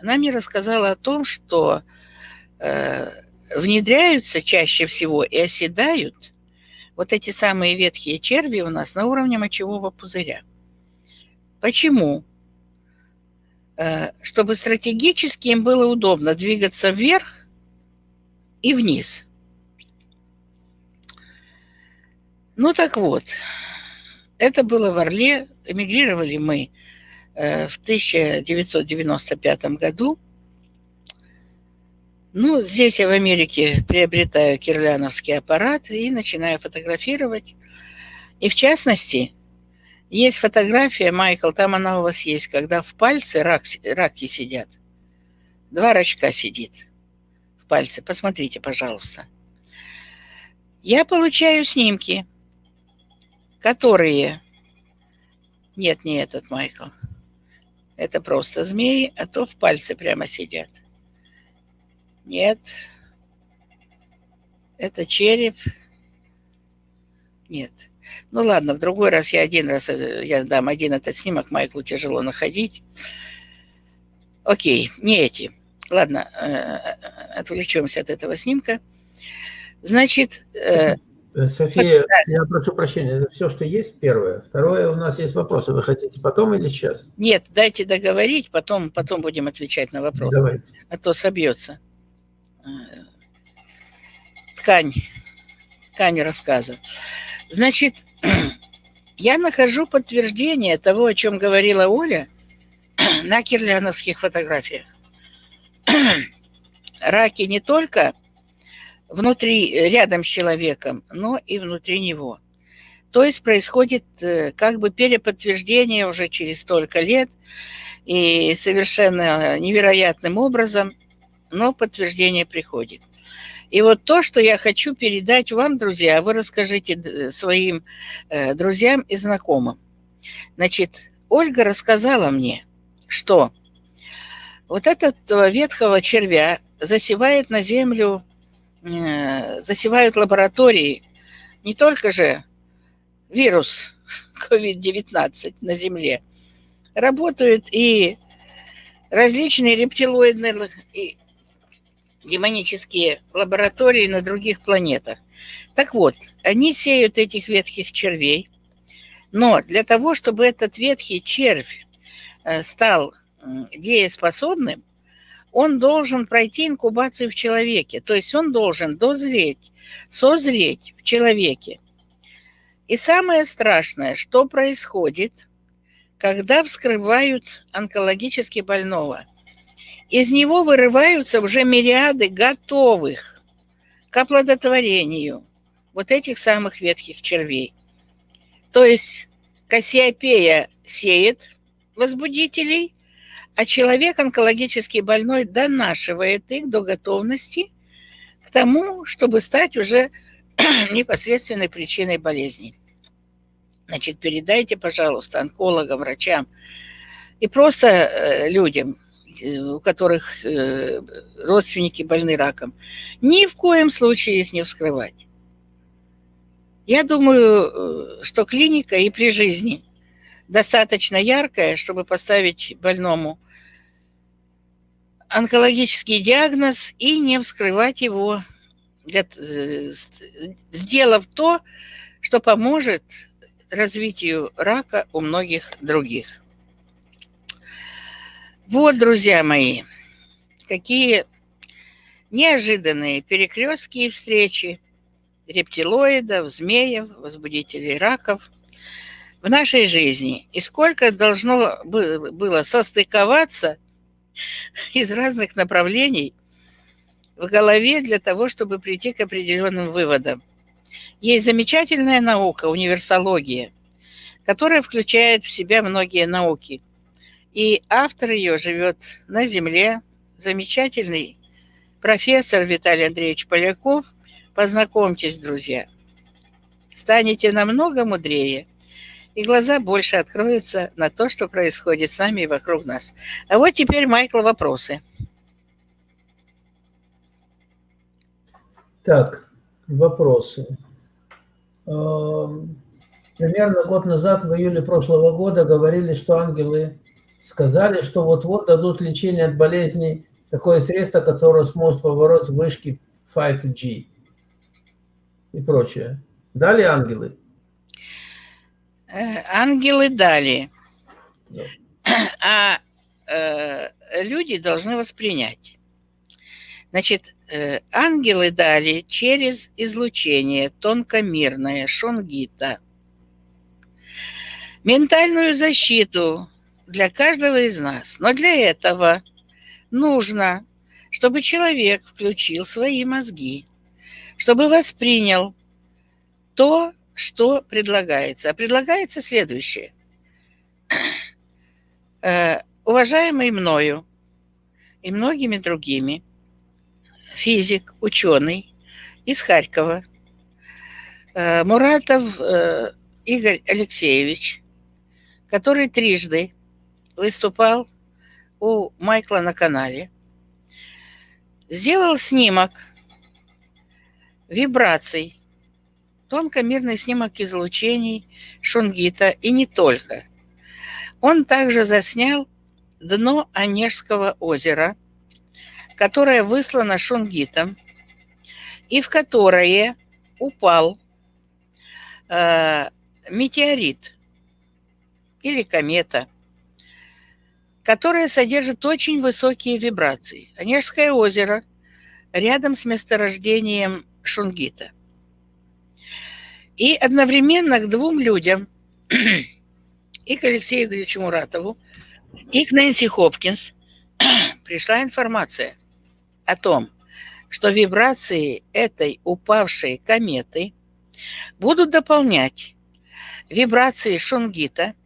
[SPEAKER 2] Она мне рассказала о том, что э, внедряются чаще всего и оседают вот эти самые ветхие черви у нас на уровне мочевого пузыря. Почему? Э, чтобы стратегически им было удобно двигаться вверх и вниз. Ну так вот, это было в Орле. Эмигрировали мы э, в 1995 году. Ну, здесь я в Америке приобретаю кирляновский аппарат и начинаю фотографировать. И в частности, есть фотография, Майкл, там она у вас есть, когда в пальце рак, раки сидят. Два рачка сидит в пальце. Посмотрите, пожалуйста. Я получаю снимки, которые... Нет, не этот Майкл. Это просто змеи, а то в пальце прямо сидят. Нет. Это череп. Нет. Ну ладно, в другой раз я один раз, э, я дам один этот снимок, Майклу тяжело находить. Окей, не эти. Ладно, э, э, отвлечемся от этого снимка. Значит...
[SPEAKER 1] София, я прошу прощения, это все, что есть, первое. Второе, у нас есть вопросы. Вы хотите потом или сейчас?
[SPEAKER 2] Нет, дайте договорить, потом, потом будем отвечать на вопросы. Давайте. А то собьется ткань, ткань рассказа. Значит, я нахожу подтверждение того, о чем говорила Оля на кирляновских фотографиях. Раки не только внутри, рядом с человеком, но и внутри него. То есть происходит э, как бы переподтверждение уже через столько лет и совершенно невероятным образом – но подтверждение приходит. И вот то, что я хочу передать вам, друзья, вы расскажите своим э, друзьям и знакомым. Значит, Ольга рассказала мне, что вот этот ветхого червя засевает на землю, э, засевают лаборатории не только же вирус COVID-19 на Земле, работают и различные рептилоидные демонические лаборатории на других планетах. Так вот, они сеют этих ветхих червей, но для того, чтобы этот ветхий червь э, стал дееспособным, он должен пройти инкубацию в человеке, то есть он должен дозреть, созреть в человеке. И самое страшное, что происходит, когда вскрывают онкологически больного – из него вырываются уже мириады готовых к оплодотворению вот этих самых ветхих червей. То есть Кассиопея сеет возбудителей, а человек онкологически больной донашивает их до готовности к тому, чтобы стать уже непосредственной причиной болезни. Значит, передайте, пожалуйста, онкологам, врачам и просто э, людям, Э, у которых э, родственники больны раком, ни в коем случае их не вскрывать. Я думаю, что клиника и при жизни достаточно яркая, чтобы поставить больному онкологический диагноз и не вскрывать его, для, сделав то, что поможет развитию рака у многих других. Вот, друзья мои, какие неожиданные перекрестки встречи рептилоидов, змеев, возбудителей раков в нашей жизни. И сколько должно было состыковаться из разных направлений в голове для того, чтобы прийти к определенным выводам. Есть замечательная наука, универсология, которая включает в себя многие науки – и автор ее живет на Земле, замечательный профессор Виталий Андреевич Поляков. Познакомьтесь, друзья. Станете намного мудрее и глаза больше откроются на то, что происходит с нами и вокруг нас. А вот теперь, Майкл, вопросы.
[SPEAKER 1] Так, вопросы. Эм, примерно год назад, в июле прошлого года, говорили, что ангелы сказали, что вот-вот дадут лечение от болезней, такое средство, которое сможет побороть вышки 5G и прочее. Дали ангелы?
[SPEAKER 2] Э, ангелы дали. А э, люди должны воспринять. Значит, э, ангелы дали через излучение тонкомирное шунгита. Ментальную защиту для каждого из нас. Но для этого нужно, чтобы человек включил свои мозги, чтобы воспринял то, что предлагается. А предлагается следующее. Э, уважаемый мною и многими другими физик, ученый из Харькова, э, Муратов э, Игорь Алексеевич, который трижды выступал у Майкла на канале, сделал снимок вибраций, тонкомерный снимок излучений Шунгита и не только. Он также заснял дно Онежского озера, которое выслано Шунгитом, и в которое упал э, метеорит или комета – которая содержит очень высокие вибрации. Онежское озеро рядом с месторождением Шунгита. И одновременно к двум людям, и к Алексею Игоревичу Муратову, и к Нэнси Хопкинс, пришла информация о том, что вибрации этой упавшей кометы будут дополнять вибрации Шунгита –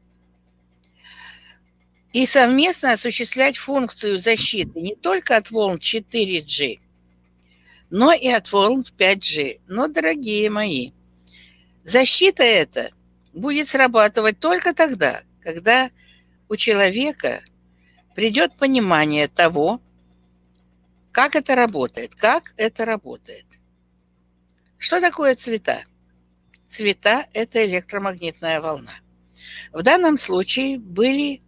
[SPEAKER 2] и совместно осуществлять функцию защиты не только от волн 4G, но и от волн 5G. Но, дорогие мои, защита эта будет срабатывать только тогда, когда у человека придет понимание того, как это работает, как это работает. Что такое цвета? Цвета – это электромагнитная волна. В данном случае были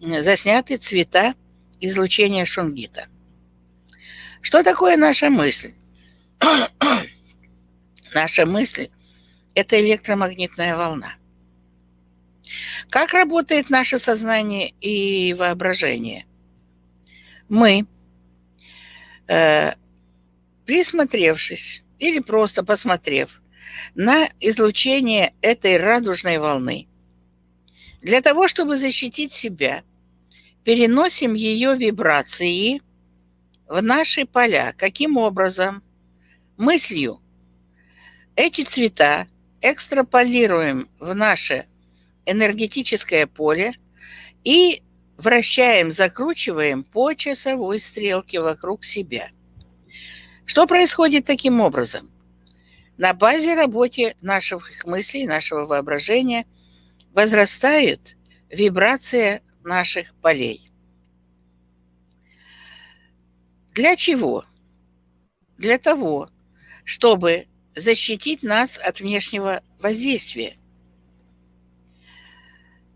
[SPEAKER 2] засняты цвета излучения шунгита. Что такое наша мысль? наша мысль – это электромагнитная волна. Как работает наше сознание и воображение? Мы, э, присмотревшись или просто посмотрев на излучение этой радужной волны, для того, чтобы защитить себя, переносим ее вибрации в наши поля. Каким образом? Мыслью. Эти цвета экстраполируем в наше энергетическое поле и вращаем, закручиваем по часовой стрелке вокруг себя. Что происходит таким образом? На базе работы наших мыслей, нашего воображения – возрастает вибрация наших полей. Для чего? Для того, чтобы защитить нас от внешнего воздействия.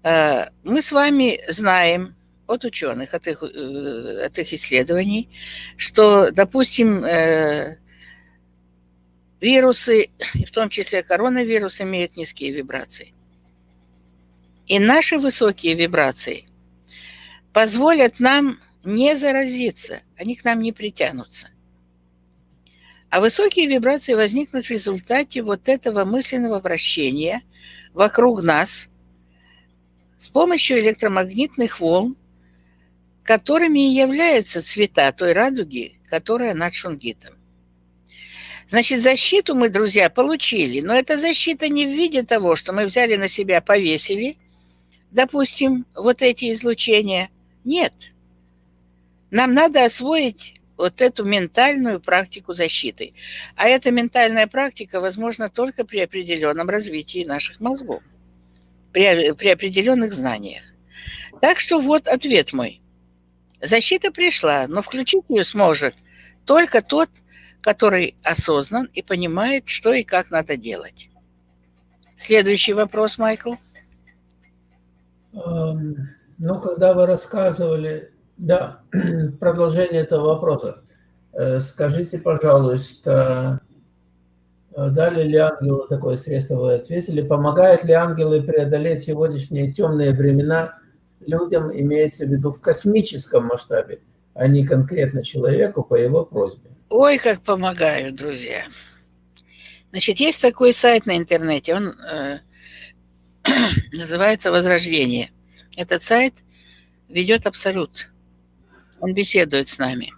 [SPEAKER 2] Э, мы с вами знаем от ученых, от их, э, от их исследований, что, допустим, э, вирусы, в том числе коронавирус, имеют низкие вибрации. И наши высокие вибрации позволят нам не заразиться, они к нам не притянутся. А высокие вибрации возникнут в результате вот этого мысленного вращения вокруг нас с помощью электромагнитных волн, которыми и являются цвета той радуги, которая над Шунгитом. Значит, защиту мы, друзья, получили, но эта защита не в виде того, что мы взяли на себя, повесили допустим, вот эти излучения. Нет. Нам надо освоить вот эту ментальную практику защиты. А эта ментальная практика возможна только при определенном развитии наших мозгов. при, при определенных знаниях. Так что вот ответ мой. Защита пришла, но включить ее сможет только тот, который осознан и понимает, что и как надо делать. Следующий вопрос, Майкл.
[SPEAKER 1] Ну, когда вы рассказывали, да, продолжение этого вопроса. Э, скажите, пожалуйста, э, дали ли ангелы такое средство, вы ответили, помогают ли ангелы преодолеть сегодняшние темные времена людям, имеется в виду в космическом масштабе, а не конкретно человеку по его просьбе?
[SPEAKER 2] Ой, как помогают, друзья. Значит, есть такой сайт на интернете, он э, называется «Возрождение». Этот сайт ведет Абсолют. Он беседует с нами.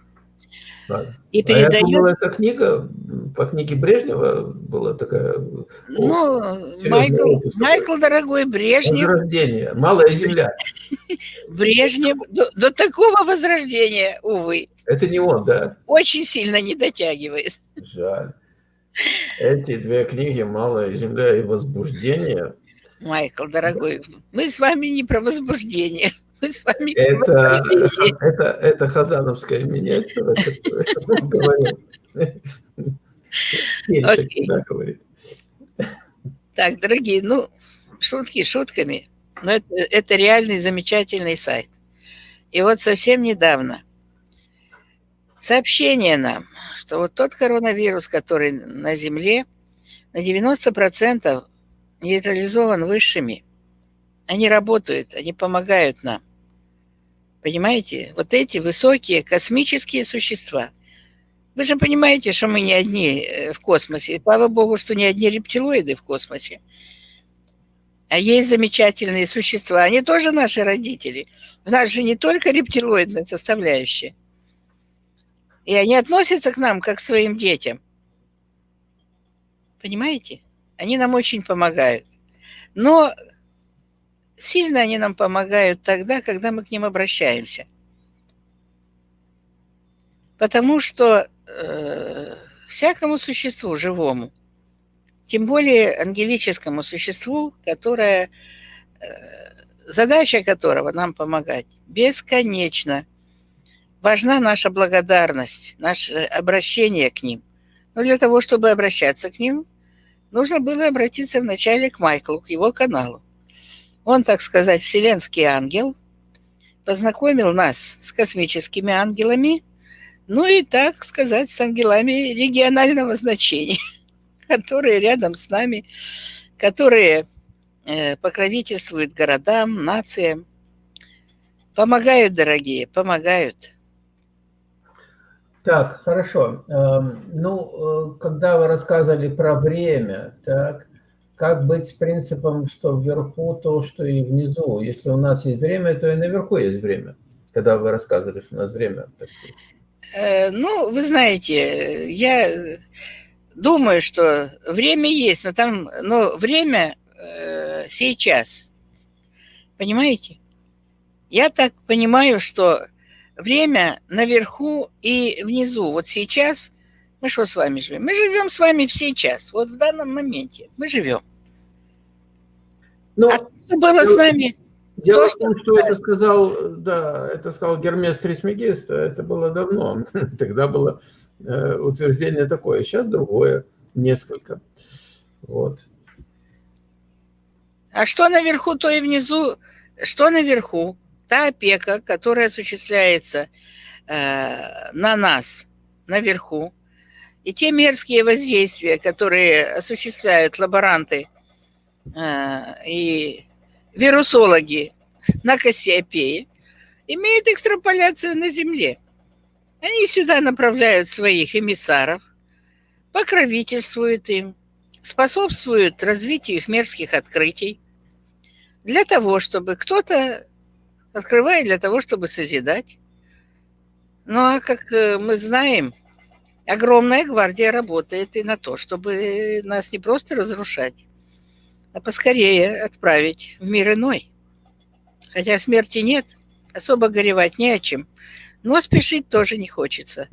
[SPEAKER 1] И передает... А думал, это книга, по книге Брежнева была такая...
[SPEAKER 2] Ну, Майкл, Майкл, дорогой, Брежнев...
[SPEAKER 1] Возрождение, малая земля.
[SPEAKER 2] Брежнев, до, до такого возрождения, увы.
[SPEAKER 1] Это не он, да?
[SPEAKER 2] Очень сильно не дотягивает.
[SPEAKER 1] Жаль. Эти две книги «Малая земля» и «Возбуждение»
[SPEAKER 2] Майкл, дорогой, мы с вами не про возбуждение. Мы с вами
[SPEAKER 1] это, это, это хазановская миниатюра,
[SPEAKER 2] говорит. Так, дорогие, ну, шутки шутками, но это, это реальный замечательный сайт. И вот совсем недавно сообщение нам, что вот тот коронавирус, который на Земле, на 90% нейтрализован высшими. Они работают, они помогают нам. Понимаете? Вот эти высокие космические существа. Вы же понимаете, что мы не одни э, в космосе. И слава богу, что не одни рептилоиды в космосе. А есть замечательные существа. Они тоже наши родители. У нас же не только рептилоидная составляющая. И они относятся к нам, как к своим детям. Понимаете? Они нам очень помогают. Но сильно они нам помогают тогда, когда мы к ним обращаемся. Потому что э, всякому существу живому, тем более ангелическому существу, которое, э, задача которого нам помогать, бесконечно важна наша благодарность, наше обращение к ним. Но для того, чтобы обращаться к ним, нужно было обратиться вначале к Майклу, к его каналу. Он, так сказать, вселенский ангел, познакомил нас с космическими ангелами, ну и, так сказать, с ангелами регионального значения, которые рядом с нами, которые э, покровительствуют городам, нациям. Помогают, дорогие, помогают.
[SPEAKER 1] Так, хорошо. Эм, ну, э, когда вы рассказывали про время, так, как быть с принципом, что вверху то, что и внизу? Если у нас есть время, то и наверху есть время. Когда вы рассказывали, что у нас время.
[SPEAKER 2] Э, ну, вы знаете, я думаю, что время есть, но там, но время э, сейчас. Понимаете? Я так понимаю, что время наверху и внизу. Вот сейчас мы что с вами живем? Мы живем с вами сейчас, вот в данном моменте. Мы живем.
[SPEAKER 1] Ну, а что было с нами? Дело то, в том, что, это сказал, да, это сказал Гермес Трисмегист, это было давно. Тогда было э, утверждение такое, сейчас другое, несколько. Вот.
[SPEAKER 2] А что наверху, то и внизу. Что наверху? та опека, которая осуществляется э, на нас наверху, и те мерзкие воздействия, которые осуществляют лаборанты э, и вирусологи на Кассиопее, имеют экстраполяцию на Земле. Они сюда направляют своих эмиссаров, покровительствуют им, способствуют развитию их мерзких открытий, для того, чтобы кто-то открывает для того, чтобы созидать. Ну а как э, мы знаем, огромная гвардия работает и на то, чтобы нас не просто разрушать, а поскорее отправить в мир иной. Хотя смерти нет, особо горевать не о чем, но спешить тоже не хочется.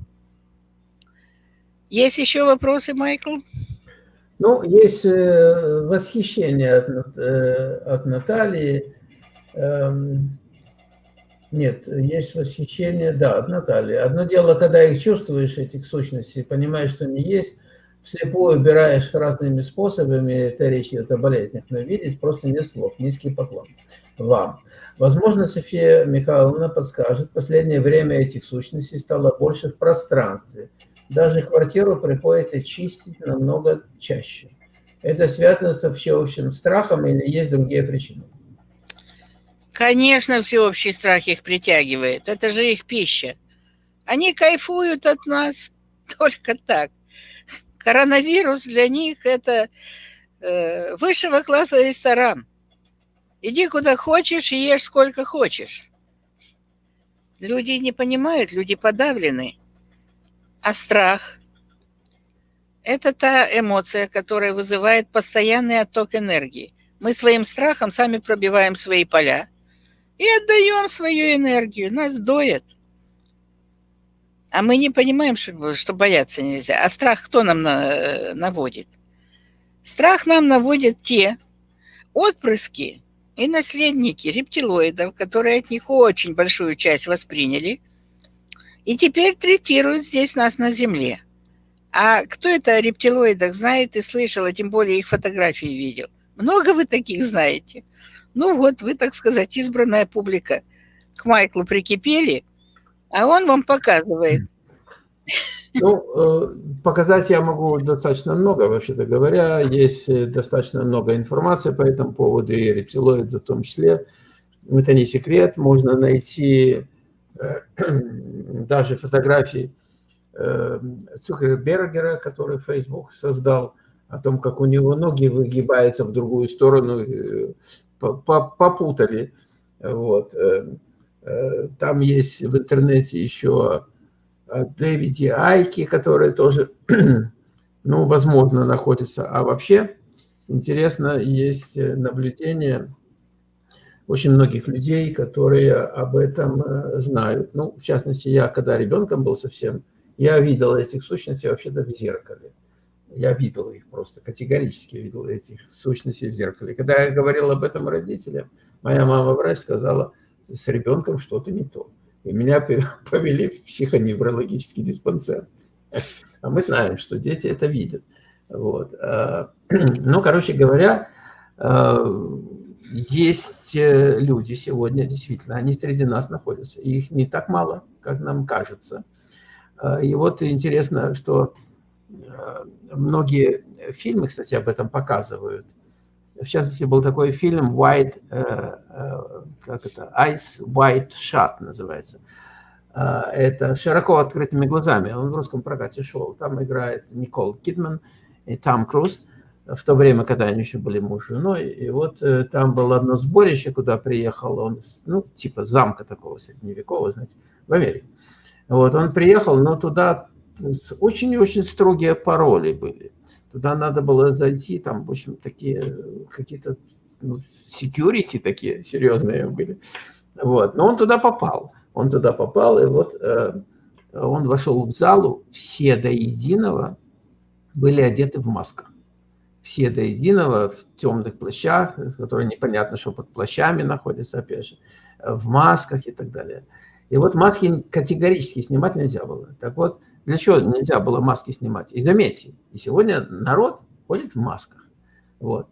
[SPEAKER 2] Есть еще вопросы, Майкл?
[SPEAKER 1] Ну, есть э, восхищение от, э, от Натальи. Нет, есть восхищение, да, от Натальи. Одно дело, когда их чувствуешь, этих сущностей, понимаешь, что они есть, вслепую убираешь разными способами, это речь идет о болезнях, но видеть просто нет слов. Низкий поклон вам. Возможно, София Михайловна подскажет, в последнее время этих сущностей стало больше в пространстве. Даже квартиру приходится чистить намного чаще. Это связано со всеобщим страхом или есть другие причины?
[SPEAKER 2] Конечно, всеобщий страх их притягивает. Это же их пища. Они кайфуют от нас только так. Коронавирус для них – это э, высшего класса ресторан. Иди куда хочешь и ешь сколько хочешь. Люди не понимают, люди подавлены. А страх – это та эмоция, которая вызывает постоянный отток энергии. Мы своим страхом сами пробиваем свои поля и отдаем свою энергию. Нас доят. А мы не понимаем, что, что бояться нельзя. А страх кто нам на, э, наводит? Страх нам наводят те отпрыски и наследники рептилоидов, которые от них очень большую часть восприняли – и теперь третируют здесь нас на Земле. А кто это о рептилоидах знает и слышал, а тем более их фотографии видел? Много вы таких знаете? Ну вот, вы, так сказать, избранная публика к Майклу прикипели, а он вам показывает.
[SPEAKER 1] Ну, э, показать я могу достаточно много, вообще-то говоря. Есть э, достаточно много информации по этому поводу, и рептилоиды в том числе. Это не секрет. Можно найти даже фотографии э, Цукербергера, который Facebook создал, о том, как у него ноги выгибаются в другую сторону, э, попутали. Вот. Э, там есть в интернете еще Дэвиди Айки, который тоже, ну, возможно, находится. А вообще, интересно, есть наблюдение очень многих людей, которые об этом э, знают. Ну, в частности, я, когда ребенком был совсем, я видел этих сущностей вообще-то в зеркале. Я видел их просто, категорически видел этих сущностей в зеркале. Когда я говорил об этом родителям, моя мама врач сказала, с ребенком что-то не то. И меня повели в психоневрологический диспансер. А мы знаем, что дети это видят. Вот. А, ну, короче говоря, а, есть э, люди сегодня, действительно, они среди нас находятся. И их не так мало, как нам кажется. А, и вот интересно, что многие фильмы, кстати, об этом показывают. В частности, был такой фильм White, э, как это, Ice White Shot называется. А, это широко открытыми глазами. Он в русском прокате шел. Там играет Никол Кидман и Том Круз в то время, когда они еще были муж и женой. И вот э, там было одно сборище, куда приехал он, ну, типа замка такого средневекового, знаете, в Америке. Вот он приехал, но туда очень-очень строгие пароли были. Туда надо было зайти, там, в общем, такие какие-то ну, security такие серьезные были. Вот. Но он туда попал. Он туда попал, и вот э, он вошел в залу, все до единого были одеты в масках все до единого в темных плащах, которые непонятно, что под плащами находятся, опять же, в масках и так далее. И вот маски категорически снимать нельзя было. Так вот, для чего нельзя было маски снимать? И заметьте, и сегодня народ ходит в масках. Вот.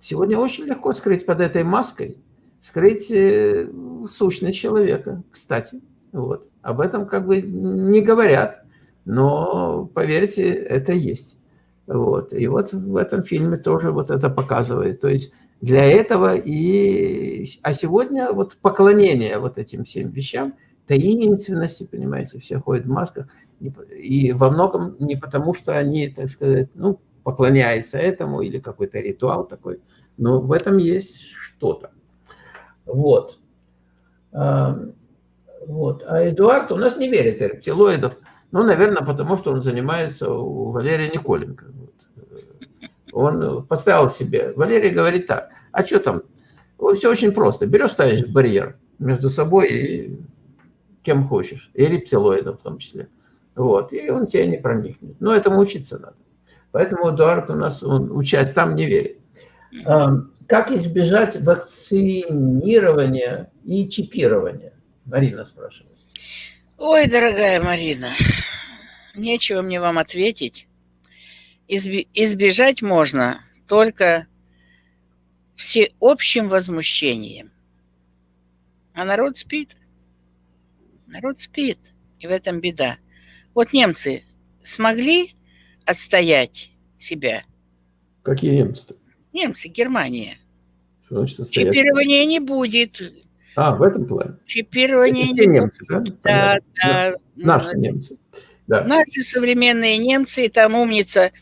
[SPEAKER 1] Сегодня очень легко скрыть под этой маской, скрыть э, сущность человека, кстати. Вот. Об этом как бы не говорят, но, поверьте, это есть. Вот. И вот в этом фильме тоже вот это показывает. То есть для этого и... А сегодня вот поклонение вот этим всем вещам, таинственности, понимаете, все ходят в масках. И во многом не потому, что они, так сказать, ну, поклоняются этому или какой-то ритуал такой, но в этом есть что-то. Вот. Вот. А Эдуард у нас не верит рептилоидов. Ну, наверное, потому что он занимается у Валерия Николенко. Он поставил себе, Валерий говорит так, а что там? Все очень просто. Берешь, ставишь барьер между собой и кем хочешь, и рептилоидом в том числе. Вот, и он тебя не проникнет. Но этому учиться надо. Поэтому Эдуард у нас, он участь там не верит. Как избежать вакцинирования и чипирования? Марина спрашивает.
[SPEAKER 2] Ой, дорогая Марина, нечего мне вам ответить. Избежать можно только всеобщим возмущением. А народ спит. Народ спит, и в этом беда. Вот немцы смогли отстоять себя?
[SPEAKER 1] Какие немцы?
[SPEAKER 2] Немцы, Германия.
[SPEAKER 1] Что значит
[SPEAKER 2] состоять? Чипирования не будет.
[SPEAKER 1] А, в этом плане?
[SPEAKER 2] Чипирование
[SPEAKER 1] Это не немцы, да?
[SPEAKER 2] Да, да.
[SPEAKER 1] Наши немцы. Да.
[SPEAKER 2] Наши современные немцы, и там умница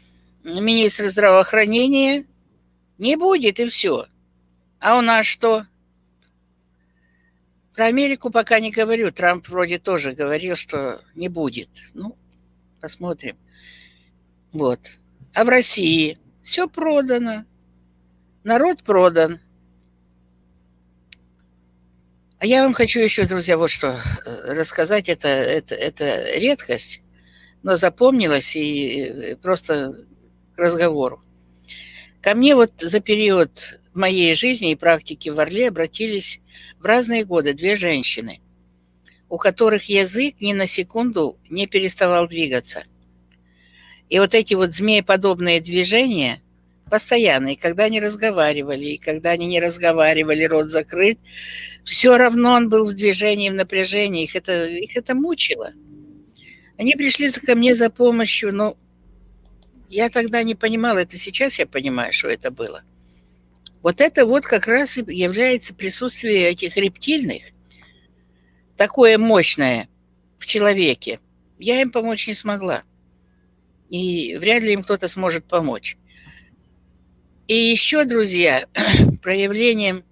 [SPEAKER 2] министр здравоохранения, не будет, и все. А у нас что? Про Америку пока не говорю. Трамп вроде тоже говорил, что не будет. Ну, посмотрим. Вот. А в России все продано. Народ продан. А я вам хочу еще, друзья, вот что э, рассказать. Это, это, это редкость, но запомнилось и просто к разговору. Ко мне вот за период моей жизни и практики в Орле обратились в разные годы две женщины, у которых язык ни на секунду не переставал двигаться. И вот эти вот змееподобные движения постоянные, когда они разговаривали, и когда они не разговаривали, рот закрыт, все равно он был в движении, в напряжении, их это, их это мучило. Они пришли ко мне за помощью, но я тогда не понимала, это сейчас я понимаю, что это было. Вот это вот как раз и является присутствие этих рептильных, такое мощное в человеке. Я им помочь не смогла. И вряд ли им кто-то сможет помочь. И еще, друзья, проявлением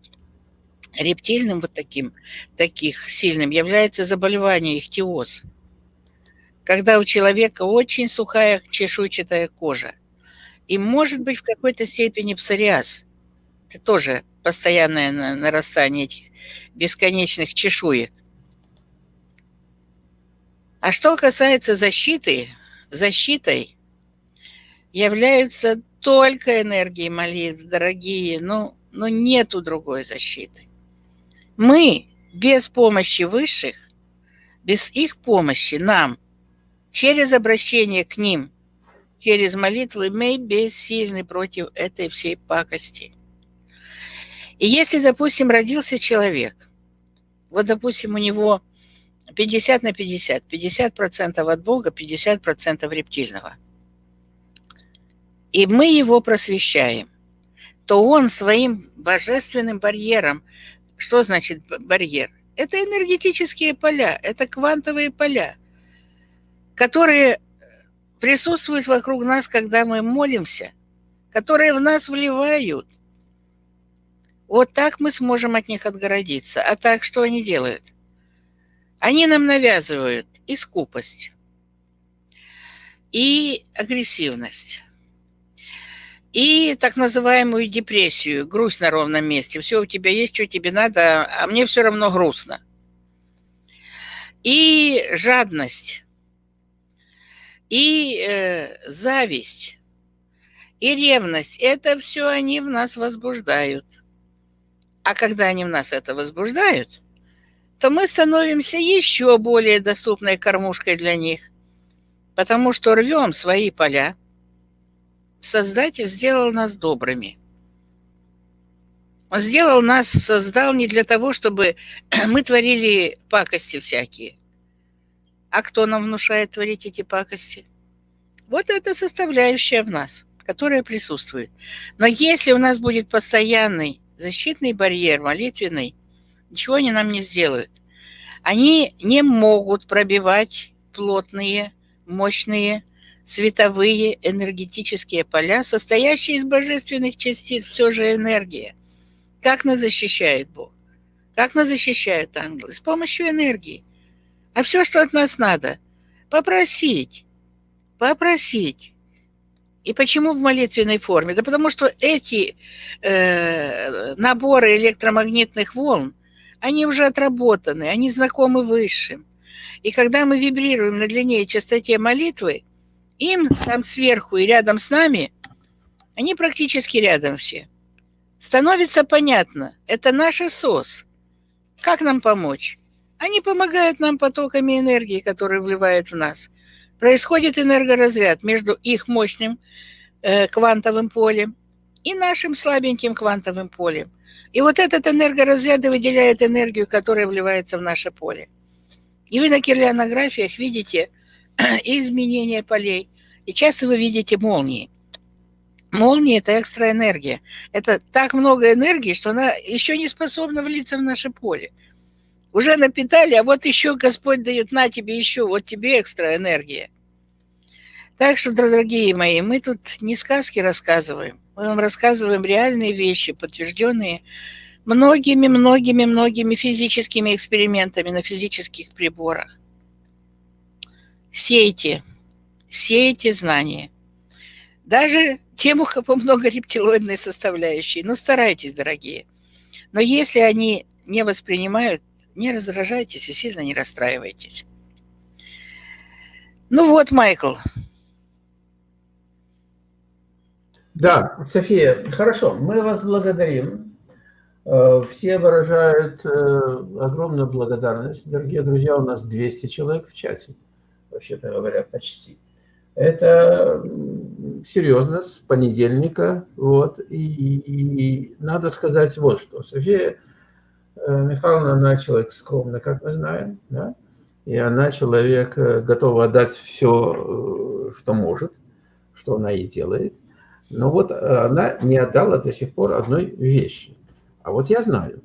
[SPEAKER 2] рептильным вот таким, таких сильным является заболевание ихтиоз – когда у человека очень сухая чешуйчатая кожа. И может быть в какой-то степени псориаз. Тоже постоянное нарастание этих бесконечных чешуек. А что касается защиты, защитой являются только энергии молитв, дорогие, но, но нету другой защиты. Мы без помощи высших, без их помощи нам – через обращение к ним, через молитвы мы бессильны против этой всей пакости. И если, допустим, родился человек, вот, допустим, у него 50 на 50, 50% от Бога, 50% рептильного, и мы его просвещаем, то он своим божественным барьером, что значит барьер? Это энергетические поля, это квантовые поля – которые присутствуют вокруг нас, когда мы молимся, которые в нас вливают. Вот так мы сможем от них отгородиться. А так что они делают? Они нам навязывают и скупость, и агрессивность, и так называемую депрессию, грусть на ровном месте. Все у тебя есть, что тебе надо, а мне все равно грустно. И жадность и э, зависть, и ревность, это все они в нас возбуждают. А когда они в нас это возбуждают, то мы становимся еще более доступной кормушкой для них, потому что рвем свои поля. Создатель сделал нас добрыми. Он сделал нас, создал не для того, чтобы мы творили пакости всякие – а кто нам внушает творить эти пакости? Вот это составляющая в нас, которая присутствует. Но если у нас будет постоянный защитный барьер, молитвенный, ничего они нам не сделают. Они не могут пробивать плотные, мощные, световые энергетические поля, состоящие из божественных частиц, все же энергия. Как нас защищает Бог? Как нас защищают ангелы? С помощью энергии. А все, что от нас надо, попросить, попросить. И почему в молитвенной форме? Да потому что эти э, наборы электромагнитных волн, они уже отработаны, они знакомы высшим. И когда мы вибрируем на длине и частоте молитвы, им там сверху и рядом с нами, они практически рядом все, становится понятно, это наш СОС. Как нам помочь? Они помогают нам потоками энергии, которые вливают в нас. Происходит энергоразряд между их мощным э, квантовым полем и нашим слабеньким квантовым полем. И вот этот энергоразряд выделяет энергию, которая вливается в наше поле. И вы на кирлианографиях видите изменения полей. И часто вы видите молнии. Молния – это экстраэнергия. Это так много энергии, что она еще не способна влиться в наше поле. Уже напитали, а вот еще Господь дает на тебе еще, вот тебе экстраэнергия. Так что, дорогие мои, мы тут не сказки рассказываем. Мы вам рассказываем реальные вещи, подтвержденные многими-многими-многими физическими экспериментами на физических приборах. Сейте, сейте знания. Даже тем, у кого много рептилоидной составляющей. Ну, старайтесь, дорогие. Но если они не воспринимают, не раздражайтесь и сильно не расстраивайтесь. Ну вот, Майкл.
[SPEAKER 1] Да, София, хорошо, мы вас благодарим. Э, все выражают э, огромную благодарность. Дорогие друзья, у нас 200 человек в чате, вообще-то говоря, почти. Это серьезно, с понедельника. Вот, и, и надо сказать вот что. София Михайловна, она человек скромный, как мы знаем, да? и она человек, готова отдать все, что может, что она и делает. Но вот она не отдала до сих пор одной вещи. А вот я знаю,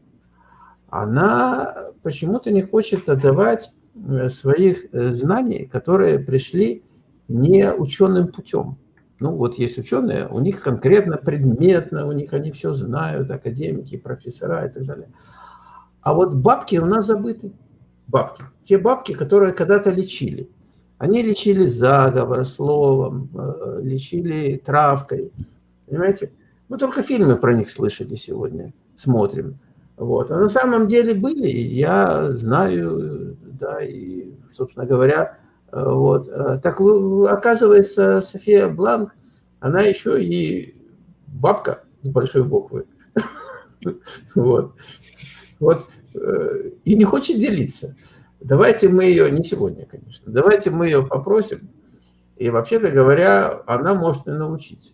[SPEAKER 1] она почему-то не хочет отдавать э, своих э, знаний, которые пришли не ученым путем. Ну, вот есть ученые, у них конкретно предметно, у них они все знают, академики, профессора и так далее. А вот бабки у нас забыты. Бабки. Те бабки, которые когда-то лечили. Они лечили заговор словом, э, лечили травкой. Понимаете? Мы только фильмы про них слышали сегодня смотрим. Вот. А на самом деле были, я знаю, да, и, собственно говоря, э, вот. Э, так оказывается, София Бланк, она еще и бабка с большой буквы. Вот. Вот. Э, и не хочет делиться. Давайте мы ее, не сегодня, конечно, давайте мы ее попросим. И вообще-то говоря, она может и научить.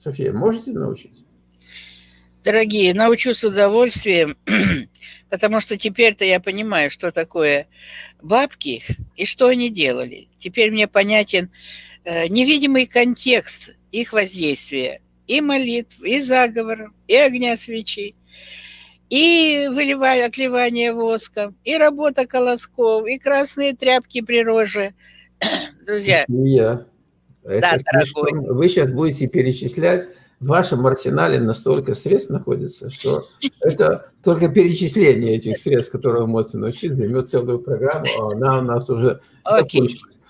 [SPEAKER 1] София, можете научить?
[SPEAKER 2] Дорогие, научу с удовольствием, потому что теперь-то я понимаю, что такое бабки и что они делали. Теперь мне понятен э, невидимый контекст их воздействия. И молитв, и заговоров, и огня свечей, и выливание, отливание воском, и работа колосков, и красные тряпки при роже. Друзья.
[SPEAKER 1] Я. да, дорогой. Вы сейчас будете перечислять в вашем арсенале настолько средств находится, что это только перечисление этих средств, которые вы можете научить, займет целую программу, а она у нас уже okay.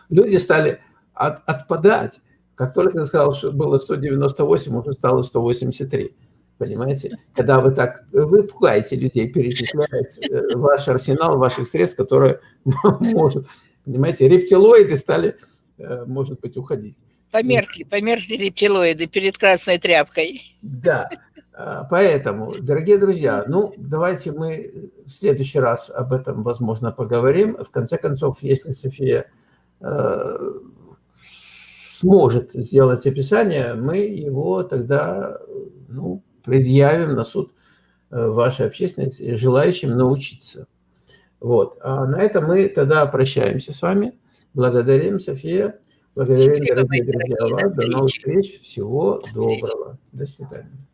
[SPEAKER 1] Люди стали от, отпадать. Как только я сказал, что было 198, уже стало 183. Понимаете? Когда вы так, вы пугаете людей, перечисляете э, ваш арсенал ваших средств, которые может, понимаете, рептилоиды стали, э, может быть, уходить.
[SPEAKER 2] Померкли, померкли рептилоиды перед красной тряпкой.
[SPEAKER 1] Да, а, поэтому, дорогие друзья, ну, давайте мы в следующий раз об этом, возможно, поговорим. В конце концов, если София э, сможет сделать описание, мы его тогда, ну, предъявим на суд э, вашей общественности, желающим научиться. Вот. А на этом мы тогда прощаемся с вами. Благодарим, София. Благодарим, дорогие друзья, вас. До новых встреч. Всего доброго. До свидания.